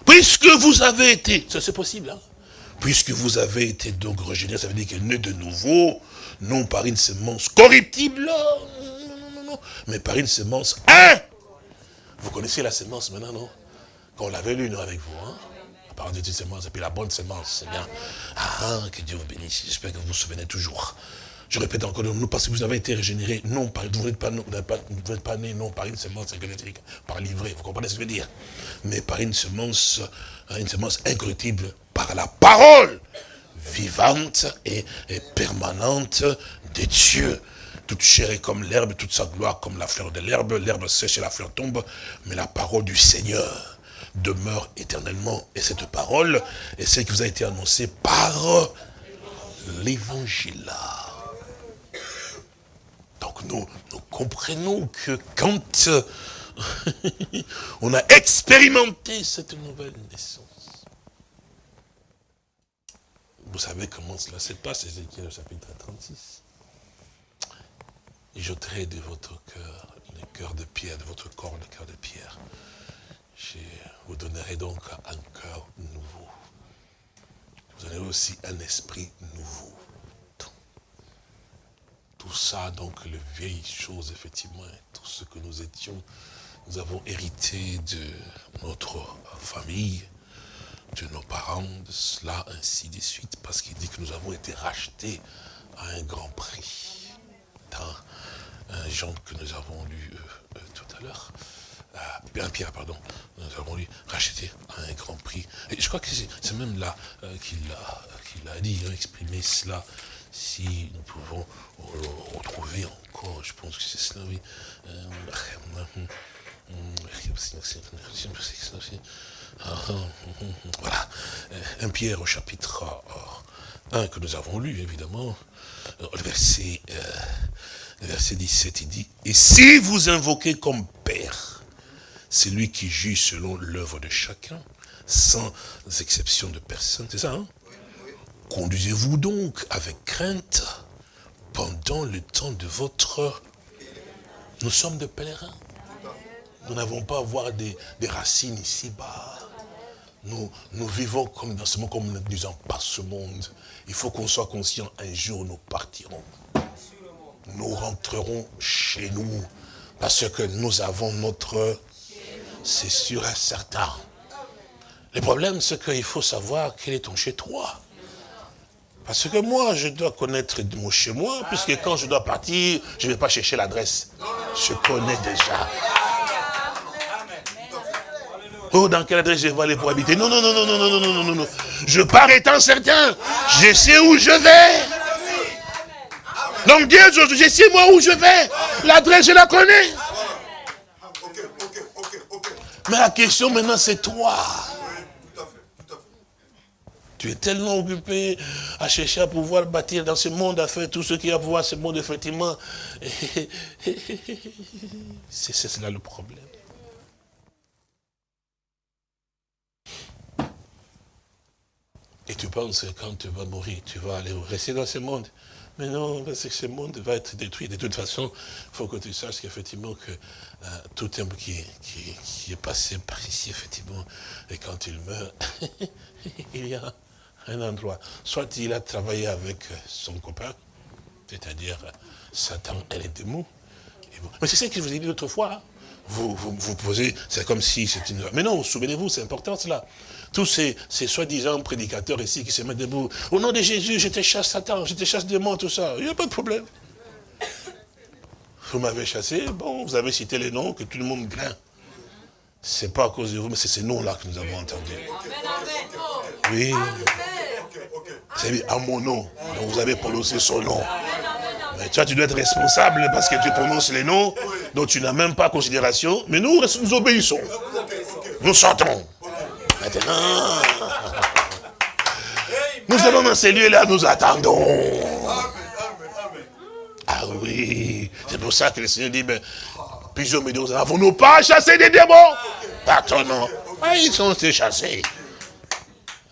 Puisque vous avez été, ça c'est possible, hein Puisque vous avez été donc régénéré, ça veut dire que né de nouveau, non par une semence corruptible, non, non, non, non, mais par une semence hein Vous connaissez la semence maintenant, non Quand on l'avait lu, nous, avec vous, hein parole de semence, et puis la bonne semence, c'est bien. Ah, que Dieu vous bénisse. J'espère que vous vous souvenez toujours. Je répète encore, nous, parce que vous avez été régénérés, non, par, vous n'êtes pas, pas, pas né, non, par une semence électrique, par livret, vous comprenez ce que je veux dire? Mais par une semence, hein, une semence incorruptible, par la parole vivante et, permanente de Dieu. Toute chair est comme l'herbe, toute sa gloire comme la fleur de l'herbe. L'herbe sèche et la fleur tombe, mais la parole du Seigneur demeure éternellement. Et cette parole est celle qui vous a été annoncée par l'évangile. Donc nous, comprenons que quand on a expérimenté cette nouvelle naissance, vous savez comment cela se passe, Ézéchiel chapitre 36. J'ôterai de votre cœur le cœur de pierre, de votre corps le cœur de pierre. Je vous donnerai donc un cœur nouveau. Vous donnerai aussi un esprit nouveau tout ça, donc les vieilles choses, effectivement, tout ce que nous étions, nous avons hérité de notre famille, de nos parents, de cela, ainsi de suite, parce qu'il dit que nous avons été rachetés à un grand prix. Dans un genre que nous avons lu euh, euh, tout à l'heure, euh, Pierre, pardon, nous avons lu racheté à un grand prix. Et je crois que c'est même là qu'il a, dit, a exprimé cela si nous pouvons retrouver encore, je pense que c'est cela, oui. Voilà, un Pierre au chapitre 1 que nous avons lu, évidemment, le verset, le verset 17, il dit, « Et si vous invoquez comme Père, c'est lui qui juge selon l'œuvre de chacun, sans exception de personne. » C'est ça, hein? Conduisez-vous donc avec crainte pendant le temps de votre... Nous sommes des pèlerins. Nous n'avons pas à avoir des, racines ici-bas. Nous, vivons comme dans ce comme nous ne disons pas ce monde. Il faut qu'on soit conscient, un jour nous partirons. Nous rentrerons chez nous. Parce que nous avons notre... C'est sûr et certain. Le problème, c'est qu'il faut savoir quel est ton chez-toi. Parce que moi, je dois connaître mon chez moi, puisque quand je dois partir, je ne vais pas chercher l'adresse. Je connais déjà. Oh, dans quelle adresse je vais aller pour habiter? Non, non, non, non, non, non, non, non, non, non. Je pars étant certain. Je sais où je vais. Donc Dieu, je sais moi où je vais. L'adresse, je la connais. Mais la question maintenant, c'est toi. Tu es tellement occupé à chercher à pouvoir bâtir dans ce monde, à faire tout ce qui a à pouvoir ce monde, effectivement. C'est là le problème. Et tu penses que quand tu vas mourir, tu vas aller rester dans ce monde. Mais non, parce que ce monde va être détruit. De toute façon, il faut que tu saches qu'effectivement, que euh, tout homme qui, qui, est passé par ici, effectivement, et quand il meurt, il y a un endroit. Soit il a travaillé avec son copain, c'est-à-dire Satan et les démons. Mais c'est ça que je vous ai dit l'autre fois. Hein. Vous, vous, posez, c'est comme si c'était une... Mais non, souvenez-vous, c'est important cela. Tous ces, ces soi-disant prédicateurs ici qui se mettent debout. Au nom de Jésus, je te chasse Satan, je te chasse démons, tout ça. Il n'y a pas de problème. Vous m'avez chassé, bon, vous avez cité les noms que tout le monde craint. C'est pas à cause de vous, mais c'est ces noms-là que nous avons entendus. Oui. C'est à mon nom. Donc vous avez prononcé son nom. Mais toi, tu dois être responsable parce que tu prononces les noms dont tu n'as même pas considération. Mais nous, nous obéissons. Nous sortons. Maintenant, nous allons dans ces lieux-là, nous attendons. Ah oui, c'est pour ça que le Seigneur dit, mais plusieurs millions, avons-nous pas chassé des démons? Par ton nom. Ah, ils sont chassés.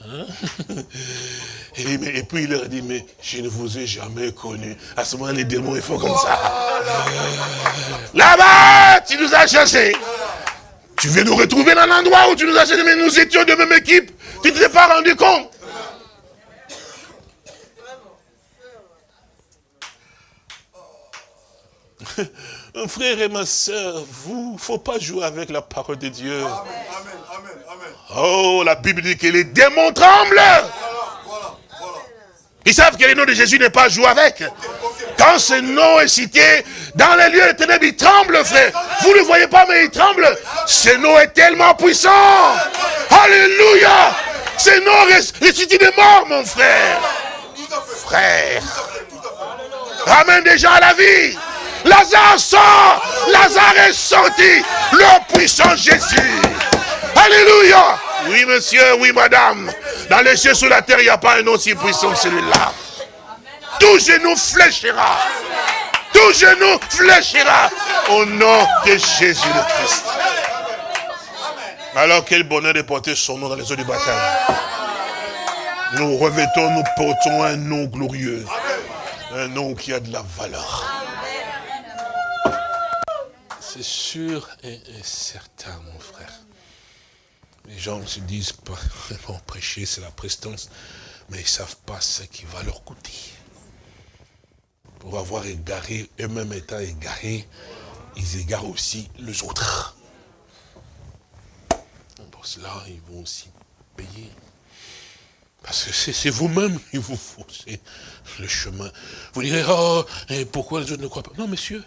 Hein? Et, puis il leur dit, mais je ne vous ai jamais connu. À ce moment, les démons, ils font comme ça. Là-bas, tu nous as chassés. Tu viens nous retrouver dans l'endroit où tu nous as chassés, mais nous étions de même équipe. Tu ne t'es pas rendu compte. Frère et ma soeur, vous, il ne faut pas jouer avec la parole de Dieu. Oh, la Bible dit que les démons tremblent. Ils savent que le nom de Jésus n'est pas joué avec. Quand ce nom est cité, dans les lieux de ténèbres, il tremble, frère. Vous ne le voyez pas, mais il tremble. Ce nom est tellement puissant. Alléluia. Ce nom ressuscite des morts, mon frère. Frère. Ramène des gens à la vie. Lazare sort. Lazare est sorti. Le puissant Jésus. Alléluia. Oui, monsieur, oui, madame. Dans les cieux, sous la terre, il n'y a pas un aussi puissant que celui-là. Tout genou fléchira. Tout genou fléchira. Au nom de Jésus le Christ. Alors quel bonheur de porter son nom dans les eaux du baptême. Nous revêtons, nous portons un nom glorieux. Un nom qui a de la valeur. C'est sûr et certain, mon frère. Les gens se disent vraiment prêcher, c'est la prestance, mais ils ne savent pas ce qui va leur coûter. Pour avoir égaré, eux-mêmes étant égarés, ils égarent aussi les autres. Pour cela, ils vont aussi payer. Parce que c'est vous-même qui vous faussez le chemin. Vous direz, oh, et pourquoi les autres ne croient pas? Non, monsieur,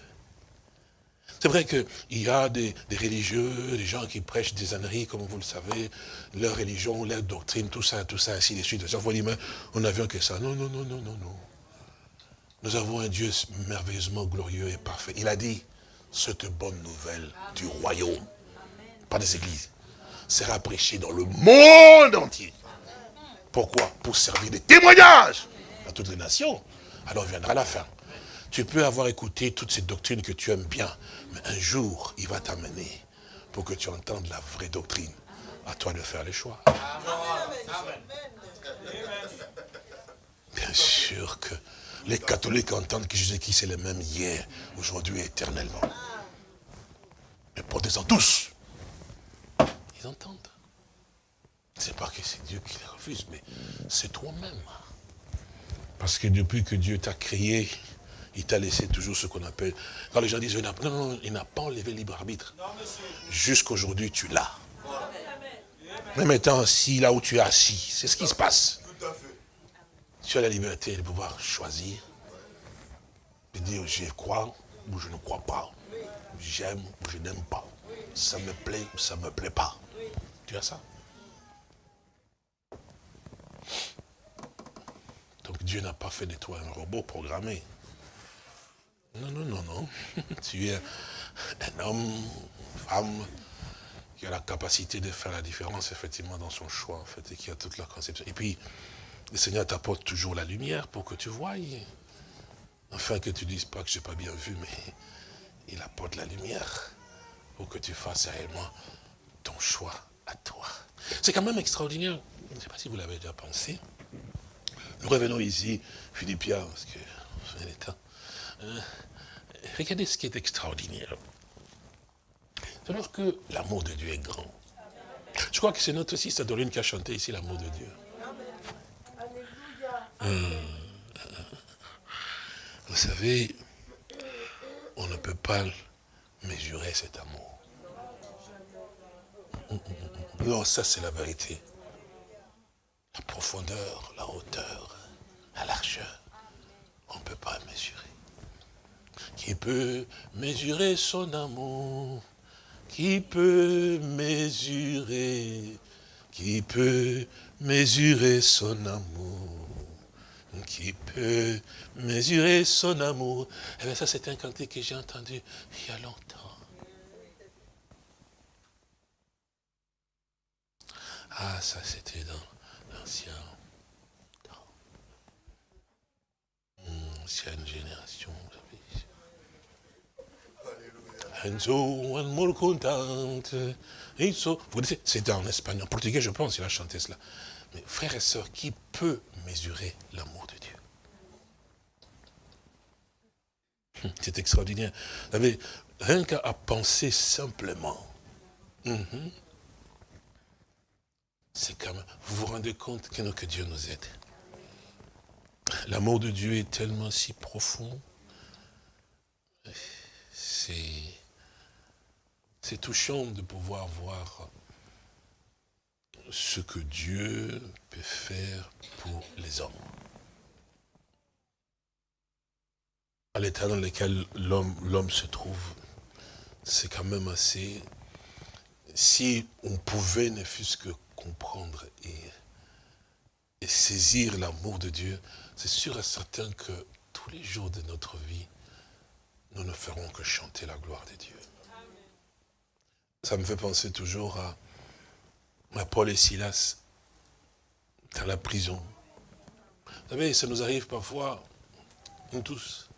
c'est vrai qu'il y a des, religieux, des gens qui prêchent des âneries, comme vous le savez, leur religion, leur doctrine, tout ça, tout ça, ainsi de suite. mais on n'a vu que ça. Non, non, non, non, non, non. Nous avons un Dieu merveilleusement glorieux et parfait. Il a dit, cette bonne nouvelle du royaume, pas des églises, sera prêchée dans le monde entier. Pourquoi? Pour servir de témoignage à toutes les nations. Alors viendra la fin. Tu peux avoir écouté toutes ces doctrines que tu aimes bien, mais un jour, il va t'amener pour que tu entendes la vraie doctrine. À toi de faire les choix. Bien sûr que les catholiques entendent que Jésus-Christ est le même hier, aujourd'hui et éternellement. Mais protestants tous, ils entendent. C'est pas que c'est Dieu qui les refuse, mais c'est toi-même. Parce que depuis que Dieu t'a créé, il t'a laissé toujours ce qu'on appelle... Quand les gens disent, non, non, il n'a pas enlevé le libre arbitre. Jusqu'aujourd'hui, tu l'as. Même étant assis là où tu es assis, c'est ce qui se passe. Tu as la liberté de pouvoir choisir, de dire je crois ou je ne crois pas, j'aime ou je n'aime pas, ça me plaît ou ça ne me plaît pas. Tu as ça? Donc Dieu n'a pas fait de toi un robot programmé. Non, non, non, non. tu es un homme, une femme, qui a la capacité de faire la différence, effectivement, dans son choix, en fait, et qui a toute la conception. Et puis, le Seigneur t'apporte toujours la lumière pour que tu voies. Enfin, que tu dises pas que je n'ai pas bien vu, mais il apporte la lumière pour que tu fasses réellement ton choix à toi. C'est quand même extraordinaire. Je ne sais pas si vous l'avez déjà pensé. Nous revenons ici, Philippiens, parce que c'est l'état. Euh, regardez ce qui est extraordinaire. C'est alors que l'amour de Dieu est grand. Je crois que c'est notre Dorine qui a chanté ici l'amour de Dieu. Euh, vous savez, on ne peut pas mesurer cet amour. Non, ça c'est la vérité. La profondeur, la hauteur, la largeur, on ne peut pas mesurer. Qui peut mesurer son amour Qui peut mesurer Qui peut mesurer son amour Qui peut mesurer son amour. Eh bien ça c'est un cantique que j'ai entendu il y a longtemps. Ah, ça c'était dans l'ancien temps. Hmm, ancienne génération. C'est en espagnol, en portugais, je pense, il a chanté cela. Mais frères et sœurs, qui peut mesurer l'amour de Dieu? C'est extraordinaire. Vous avez rien qu'à penser simplement. C'est comme, vous vous rendez compte que, que Dieu nous aide. L'amour de Dieu est tellement si profond. C'est c'est touchant de pouvoir voir ce que Dieu peut faire pour les hommes. à l'état dans lequel l'homme se trouve, c'est quand même assez... Si on pouvait ne fût-ce que comprendre et, saisir l'amour de Dieu, c'est sûr et certain que tous les jours de notre vie, nous ne ferons que chanter la gloire de Dieu. Ça me fait penser toujours à, Paul et Silas dans la prison. Vous savez, ça nous arrive parfois, nous tous,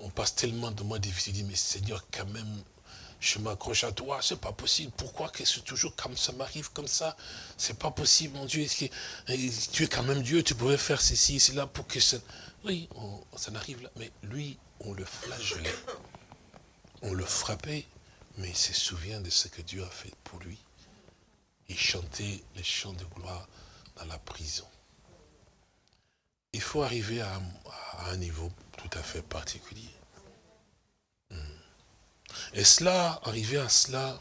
on passe tellement de mois difficiles, dit, mais Seigneur, quand même, je m'accroche à toi, c'est pas possible. Pourquoi que c'est toujours comme ça m'arrive comme ça? C'est pas possible, mon Dieu. Que, tu es quand même Dieu, tu pouvais faire ceci, cela pour que ça... Oui, ça n'arrive là. Mais lui, on le flagellait. On le frappait, mais il se souvient de ce que Dieu a fait pour lui. Il chantait les chants de gloire dans la prison. Il faut arriver à, un niveau tout à fait particulier. Hmm. Et cela, arriver à cela,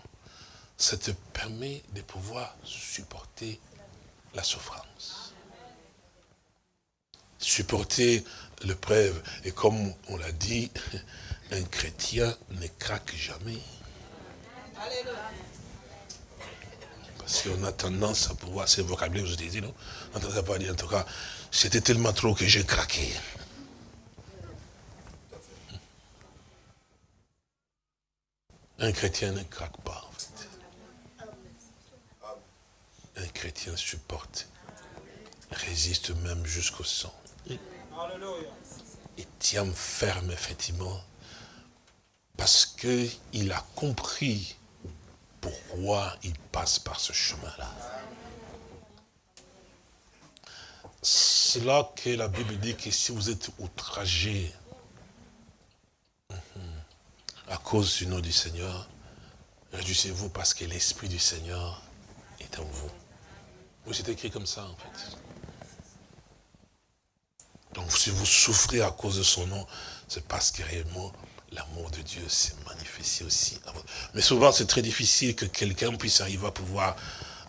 ça te permet de pouvoir supporter la souffrance. Supporter l'épreuve. Et comme on l'a dit, un chrétien ne craque jamais. Parce qu'on a tendance à pouvoir, c'est le vocabulaire je disais, non? À pouvoir dire, en tout cas, c'était tellement trop que j'ai craqué. Un chrétien ne craque pas, en fait. Un chrétien supporte, résiste même jusqu'au sang. Et tient ferme, effectivement, parce qu'il a compris pourquoi il passe par ce chemin-là. C'est là que la Bible dit que si vous êtes outragé mhm, à cause du nom du Seigneur, réjouissez-vous parce que l'Esprit du Seigneur est en vous. Vous c'est écrit comme ça en fait. Donc si vous souffrez à cause de son nom, c'est parce que réellement l'amour de Dieu s'est manifesté aussi. Mais souvent, c'est très difficile que quelqu'un puisse arriver à pouvoir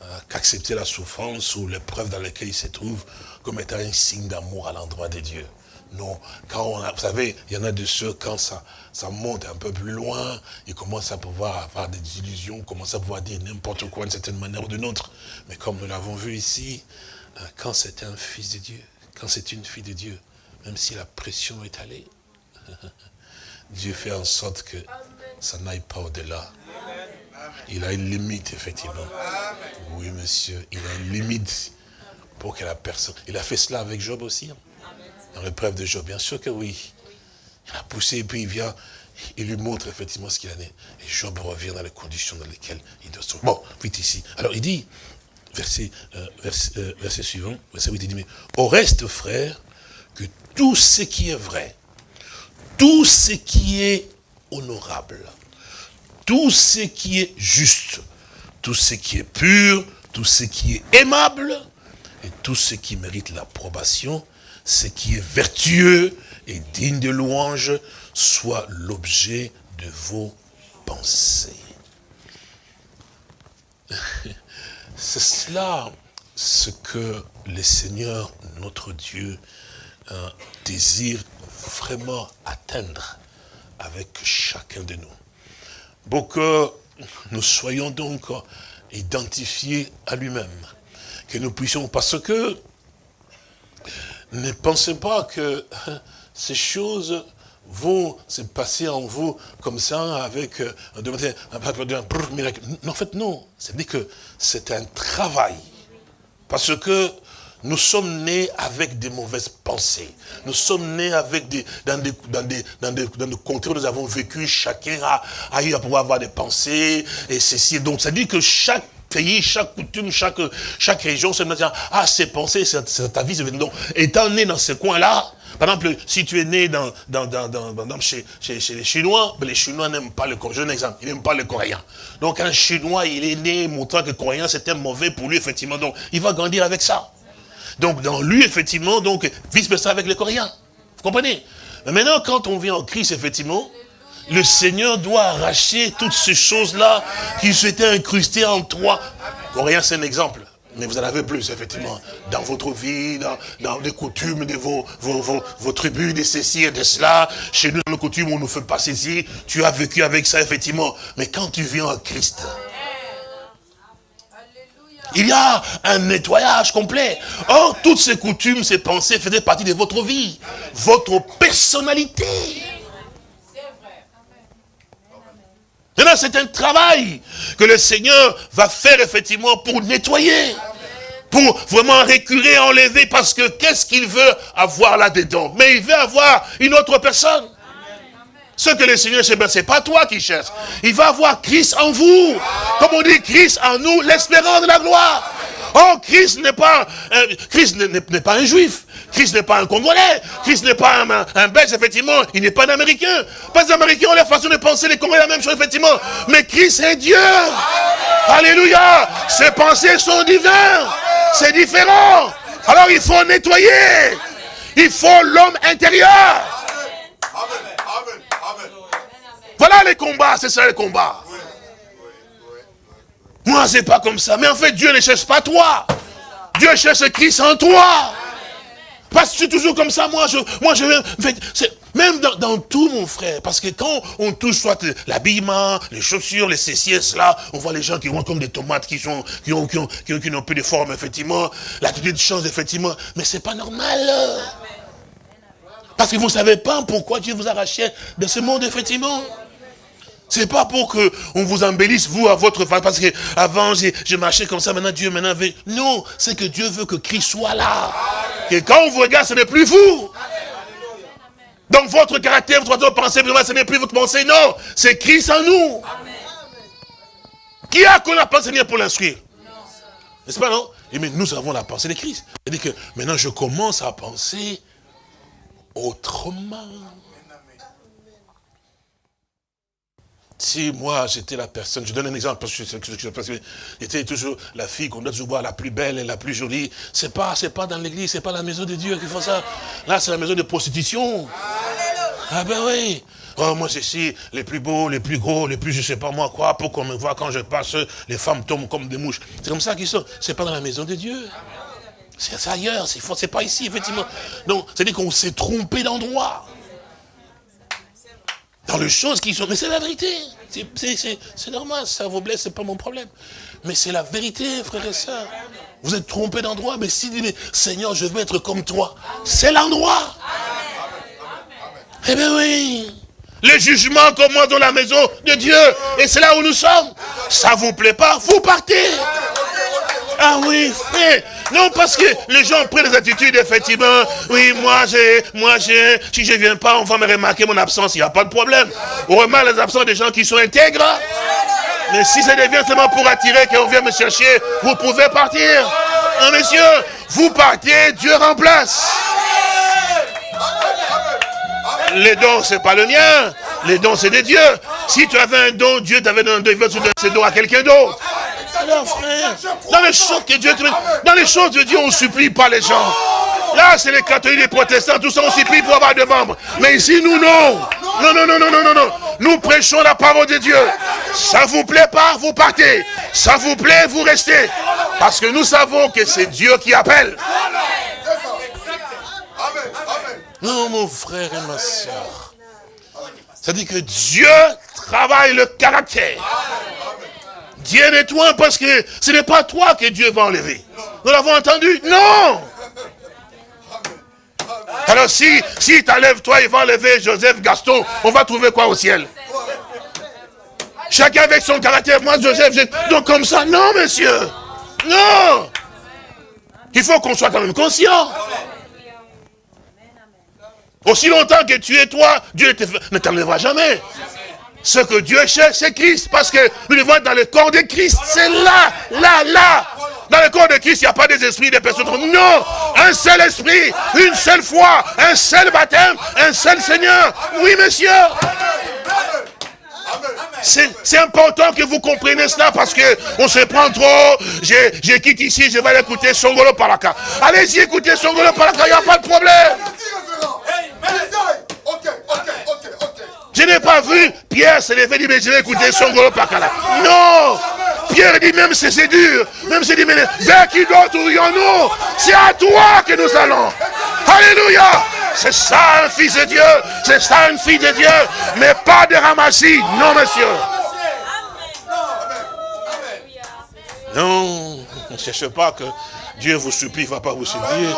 euh, qu'accepter la souffrance ou l'épreuve dans laquelle il se trouve comme étant un signe d'amour à l'endroit de Dieu. Non, quand on a, vous savez, il y en a de ceux, quand ça, ça monte un peu plus loin, ils commencent à pouvoir avoir des illusions, commencent à pouvoir dire n'importe quoi d'une certaine manière ou d'une autre. Mais comme nous l'avons vu ici, euh, quand c'est un fils de Dieu, quand c'est une fille de Dieu, même si la pression est allée, Dieu fait en sorte que ça n'aille pas au-delà. Il a une limite, effectivement. Oui, monsieur, il a une limite pour que la personne... Il a fait cela avec Job aussi, hein. dans l'épreuve de Job, bien sûr que oui. Il a poussé et puis il vient, il lui montre effectivement ce qu'il en est. Et Job revient dans les conditions dans lesquelles il doit se... Bon, vite ici. Alors il dit, verset, euh, euh, verset, suivant, verset 8, il dit, mais au reste, frère, que tout ce qui est vrai, tout ce qui est honorable, tout ce qui est juste, tout ce qui est pur, tout ce qui est aimable, et tout ce qui mérite l'approbation, ce qui est vertueux et digne de louange, soit l'objet de vos pensées. C'est cela ce que le Seigneur, notre Dieu, euh, désire vraiment atteindre avec chacun de nous. Pour que nous soyons donc identifiés à lui-même. Que nous puissions, parce que ne pensez pas que ces choses vont se passer en vous comme ça avec euh, un miracle. En fait, non. C'est-à-dire que c'est un travail. Parce que nous sommes nés avec des mauvaises pensées. Nous sommes nés avec des, dans des, dans des, dans des, dans des contrées où nous avons vécu, chacun a, a eu à pouvoir avoir des pensées, et ceci. Donc, ça dit que chaque pays, chaque coutume, chaque, chaque région, c'est ah, ces pensées, c'est ta vie. Donc, étant né dans ce coin-là, par exemple, si tu es né dans, dans, dans, dans chez, chez, chez, les Chinois, ben les Chinois n'aiment pas le Coréen. Je exemple, ils n'aiment pas le Coréen. Donc un Chinois, il est né montrant que le Coréen c'était mauvais pour lui, effectivement. Donc il va grandir avec ça. Donc dans lui, effectivement, donc vice-versa avec les Coréens. Vous comprenez? Mais maintenant, quand on vient en Christ, effectivement, le Seigneur doit arracher toutes ces choses-là qui s'étaient incrustées en toi. Coréen, c'est un exemple. Mais vous en avez plus, effectivement, dans votre vie, dans, les coutumes de vos, tribus, de ceci et de cela. Chez nous, dans nos coutumes, on ne fait pas ceci. Tu as vécu avec ça, effectivement. Mais quand tu viens en Christ, il y a un nettoyage complet. Or, toutes ces coutumes, ces pensées faisaient partie de votre vie, votre personnalité. Maintenant, c'est un travail que le Seigneur va faire effectivement pour nettoyer, pour vraiment récurer, enlever, parce que qu'est-ce qu'il veut avoir là-dedans? Mais il veut avoir une autre personne. Ce que le Seigneur cherche, ce n'est pas toi qui cherches. Il va avoir Christ en vous. Comme on dit, Christ en nous, l'espérance de la gloire. Oh, Christ n'est pas, euh, pas un juif. Christ n'est pas un Congolais. Christ n'est pas un, Belge, effectivement. Il n'est pas un Américain. Pas un Américain ont la façon de penser, les Congolais, la même chose, effectivement. Mais Christ est Dieu. Alléluia. Ses pensées sont divines. C'est différent. Alors il faut nettoyer. Il faut l'homme intérieur. Voilà les combats, c'est ça les combats. Moi, c'est pas comme ça. Mais en fait, Dieu ne cherche pas toi. Dieu cherche Christ en toi. Parce que c'est toujours comme ça, moi, je, moi, je, même dans, tout, mon frère, parce que quand on touche soit l'habillement, les chaussures, les ceci cela, on voit les gens qui vont comme des tomates, qui sont, qui ont, qui ont, qui ont, plus de forme, effectivement, l'attitude change, effectivement, mais c'est pas normal. Parce que vous ne savez pas pourquoi Dieu vous a arraché de ce monde, effectivement. C'est pas pour que on vous embellisse, vous, à votre façon, parce que avant je marchais comme ça, maintenant Dieu maintenant veut. Non, c'est que Dieu veut que Christ soit là. Que quand on vous regarde, ce n'est plus vous. Donc votre caractère, votre pensée, ce n'est plus votre pensée, non. C'est Christ en nous. Qui a qu'on a pensé pour l'instruire? N'est-ce pas, non? Et mais nous avons la pensée de Christ. C'est-à-dire que maintenant je commence à penser autrement. Si moi, j'étais la personne, je donne un exemple, parce que j'étais toujours la fille qu'on doit toujours voir la plus belle et la plus jolie. C'est pas, pas dans l'église, c'est pas la maison de Dieu qu'il faut ça. Là, c'est la maison de prostitution. Ah ben oui. Oh, moi, c'est si les plus beaux, les plus gros, les plus je sais pas moi quoi, pour qu'on me voit quand je passe, les femmes tombent comme des mouches. C'est comme ça qu'ils sont. C'est pas dans la maison de Dieu. C'est ailleurs, c'est pas ici, effectivement. Donc, c'est-à-dire qu'on s'est trompé d'endroit dans les choses qui sont... Mais c'est la vérité. C'est normal, ça vous blesse, c'est pas mon problème. Mais c'est la vérité, frères et sœurs. Vous êtes trompés d'endroit, mais si dit, Seigneur, je veux être comme toi, c'est l'endroit. Eh bien oui. Le jugement commence dans la maison de Dieu. Et c'est là où nous sommes. Ça vous plaît pas, vous partez. Ah oui, frère. Non, parce que les gens prennent des attitudes, effectivement. Oui, moi, j'ai, moi, j'ai, si je ne viens pas, on va me remarquer mon absence, il n'y a pas de problème. On remarque les absences des gens qui sont intègres. Mais si ça devient seulement pour attirer qu'on vient me chercher, vous pouvez partir. Non, messieurs, vous partez, Dieu remplace. Les dons, c'est pas le mien. Les dons, c'est des dieux. Si tu avais un don, Dieu t'avait donné un don, il veut donner ce don à quelqu'un d'autre. Alors, frère, dans les choses que Dieu dans les choses de Dieu, on ne supplie pas les gens. Là, c'est les catholiques, les protestants, tout ça, on supplie pour avoir des membres. Mais ici, nous, non. Non, non, non, non, non, non, non. Nous prêchons la parole de Dieu. Ça vous plaît pas, vous partez. Ça vous plaît, vous restez. Parce que nous savons que c'est Dieu qui appelle. Non, mon frère et ma soeur. Ça dit que Dieu travaille le caractère. Dieu nettoie parce que ce n'est pas toi que Dieu va enlever. Nous l'avons entendu? Non Alors si, si t'enlèves toi, il va enlever Joseph Gaston, on va trouver quoi au ciel? Chacun avec son caractère. Moi, Joseph, donc comme ça, non, monsieur. Non. Il faut qu'on soit quand même conscient. Aussi longtemps que tu es toi, Dieu ne t'enlèvera jamais. Ce que Dieu cherche, c'est Christ. Parce que nous devons être dans le corps de Christ. C'est là, là, là. Dans le corps de Christ, il n'y a pas des esprits, des personnes. Non, un seul esprit, une seule foi, un seul baptême, un seul Seigneur. Oui, monsieur. C'est important que vous compreniez cela parce que on se prend trop. Je, quitte ici, je vais aller écouter Songolo Paraka. Allez-y, écoutez Songolo Paraka, il n'y a pas de problème. Je n'ai pas vu Pierre se lever dire, mais je vais écouter Songolo Pakala. Non Pierre dit, même si c'est dur, même si dit, mais vers qui d'autre nous C'est à toi que nous allons. Alléluia. C'est ça un fils de Dieu. C'est ça une fille de Dieu. Mais pas de ramassis. Non, monsieur. Non, ne cherchez pas que Dieu vous supplie, il ne va pas vous supplier.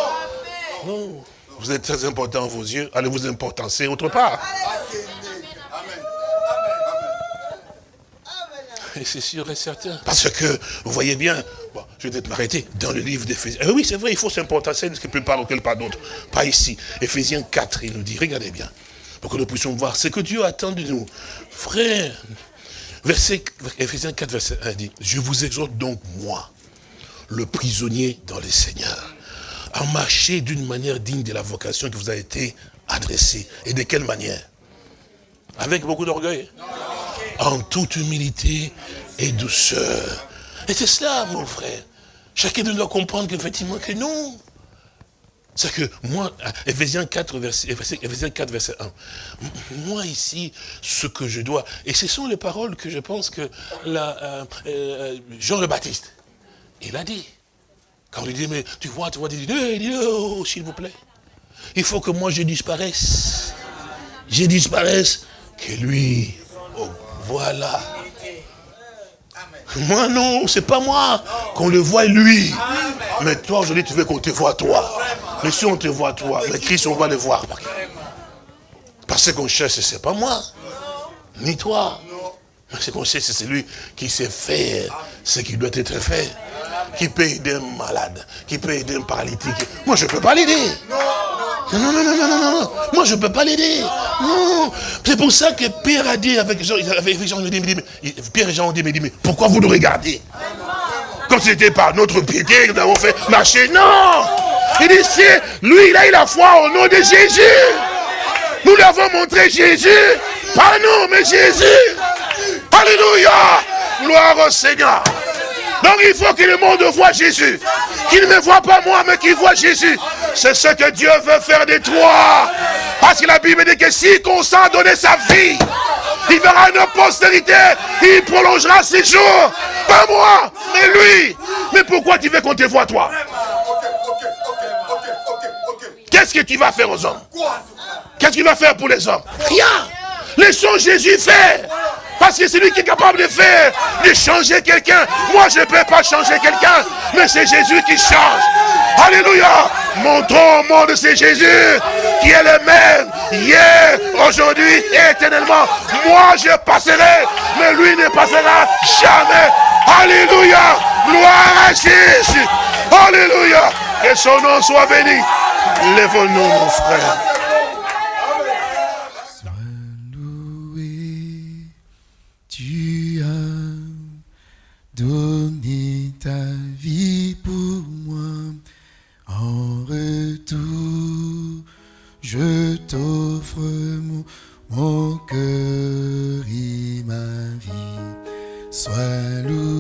Vous êtes très important à vos yeux. Allez vous importancer autre part. c'est sûr et certain. Parce que, vous voyez bien, je vais peut-être m'arrêter, dans le livre d'Éphésiens. Eh oui, c'est vrai, il faut s'importer ce que par auquel pas d'autre. Pas ici. Éphésiens 4, il nous dit, regardez bien, pour que nous puissions voir ce que Dieu attend de nous. Frère, verset, Éphésiens 4, verset 1 dit, je vous exhorte donc, moi, le prisonnier dans le Seigneur, à marcher d'une manière digne de la vocation qui vous a été adressée. Et de quelle manière? Avec beaucoup d'orgueil en toute humilité et douceur. Et c'est cela, mon frère. Chacun doit comprendre qu'effectivement que non. C'est que moi, Ephésiens 4, verset, 4, verset 1, moi ici, ce que je dois, et ce sont les paroles que je pense que euh, euh, Jean le Baptiste, il a dit. Quand il dit, mais tu vois, tu vois, il dit, oh, s'il vous plaît, il faut que moi je disparaisse. Je disparaisse, que lui voilà. Moi non, c'est pas moi. Qu'on le voit lui. Mais toi aujourd'hui tu veux qu'on te voit toi. Mais si on te voit toi, mais Christ on va le voir. Parce qu'on cherche, c'est pas moi. Ni toi. Mais ce qu'on cherche, c'est celui qui sait faire ce qui doit être fait. Qui peut aider un malade, qui peut aider un paralytique. Moi je ne peux pas l'aider. Non, non, non, non, non, non, non. Moi, je ne peux pas l'aider. Non. C'est pour ça que Pierre a dit avec Jean, avec Jean, il dit, mais, Pierre et Jean ont dit, mais, mais pourquoi vous nous regardez? Si c'était par notre piété que nous avons fait marcher. Non Il dit, c'est lui, il a eu la foi au nom de Jésus. Nous lui avons montré Jésus. Pas nous, mais Jésus. Alléluia. Gloire au Seigneur. Donc il faut que le monde voit Jésus. Qu'il ne me voit pas moi, mais qu'il voit Jésus. C'est ce que Dieu veut faire de toi. Parce que la Bible dit que si consent à donner sa vie, il verra une postérité, il prolongera ses jours. Pas moi, mais lui. Mais pourquoi tu veux qu'on te voit toi? Qu'est-ce que tu vas faire aux hommes? Qu'est-ce qu'il va faire pour les hommes? Rien. Laissons Jésus faire. Parce que c'est lui qui est capable de faire, de changer quelqu'un. Moi, je ne peux pas changer quelqu'un, mais c'est Jésus qui change. Alléluia. Montrons au monde, c'est Jésus qui est le même, hier, aujourd'hui éternellement. Moi, je passerai, mais lui ne passera jamais. Alléluia. Gloire à Jésus. Alléluia. Que son nom soit béni. Lève-nous, mon frère. Donner ta vie pour moi. En retour, je t'offre mon, mon, cœur et ma vie. Sois loué,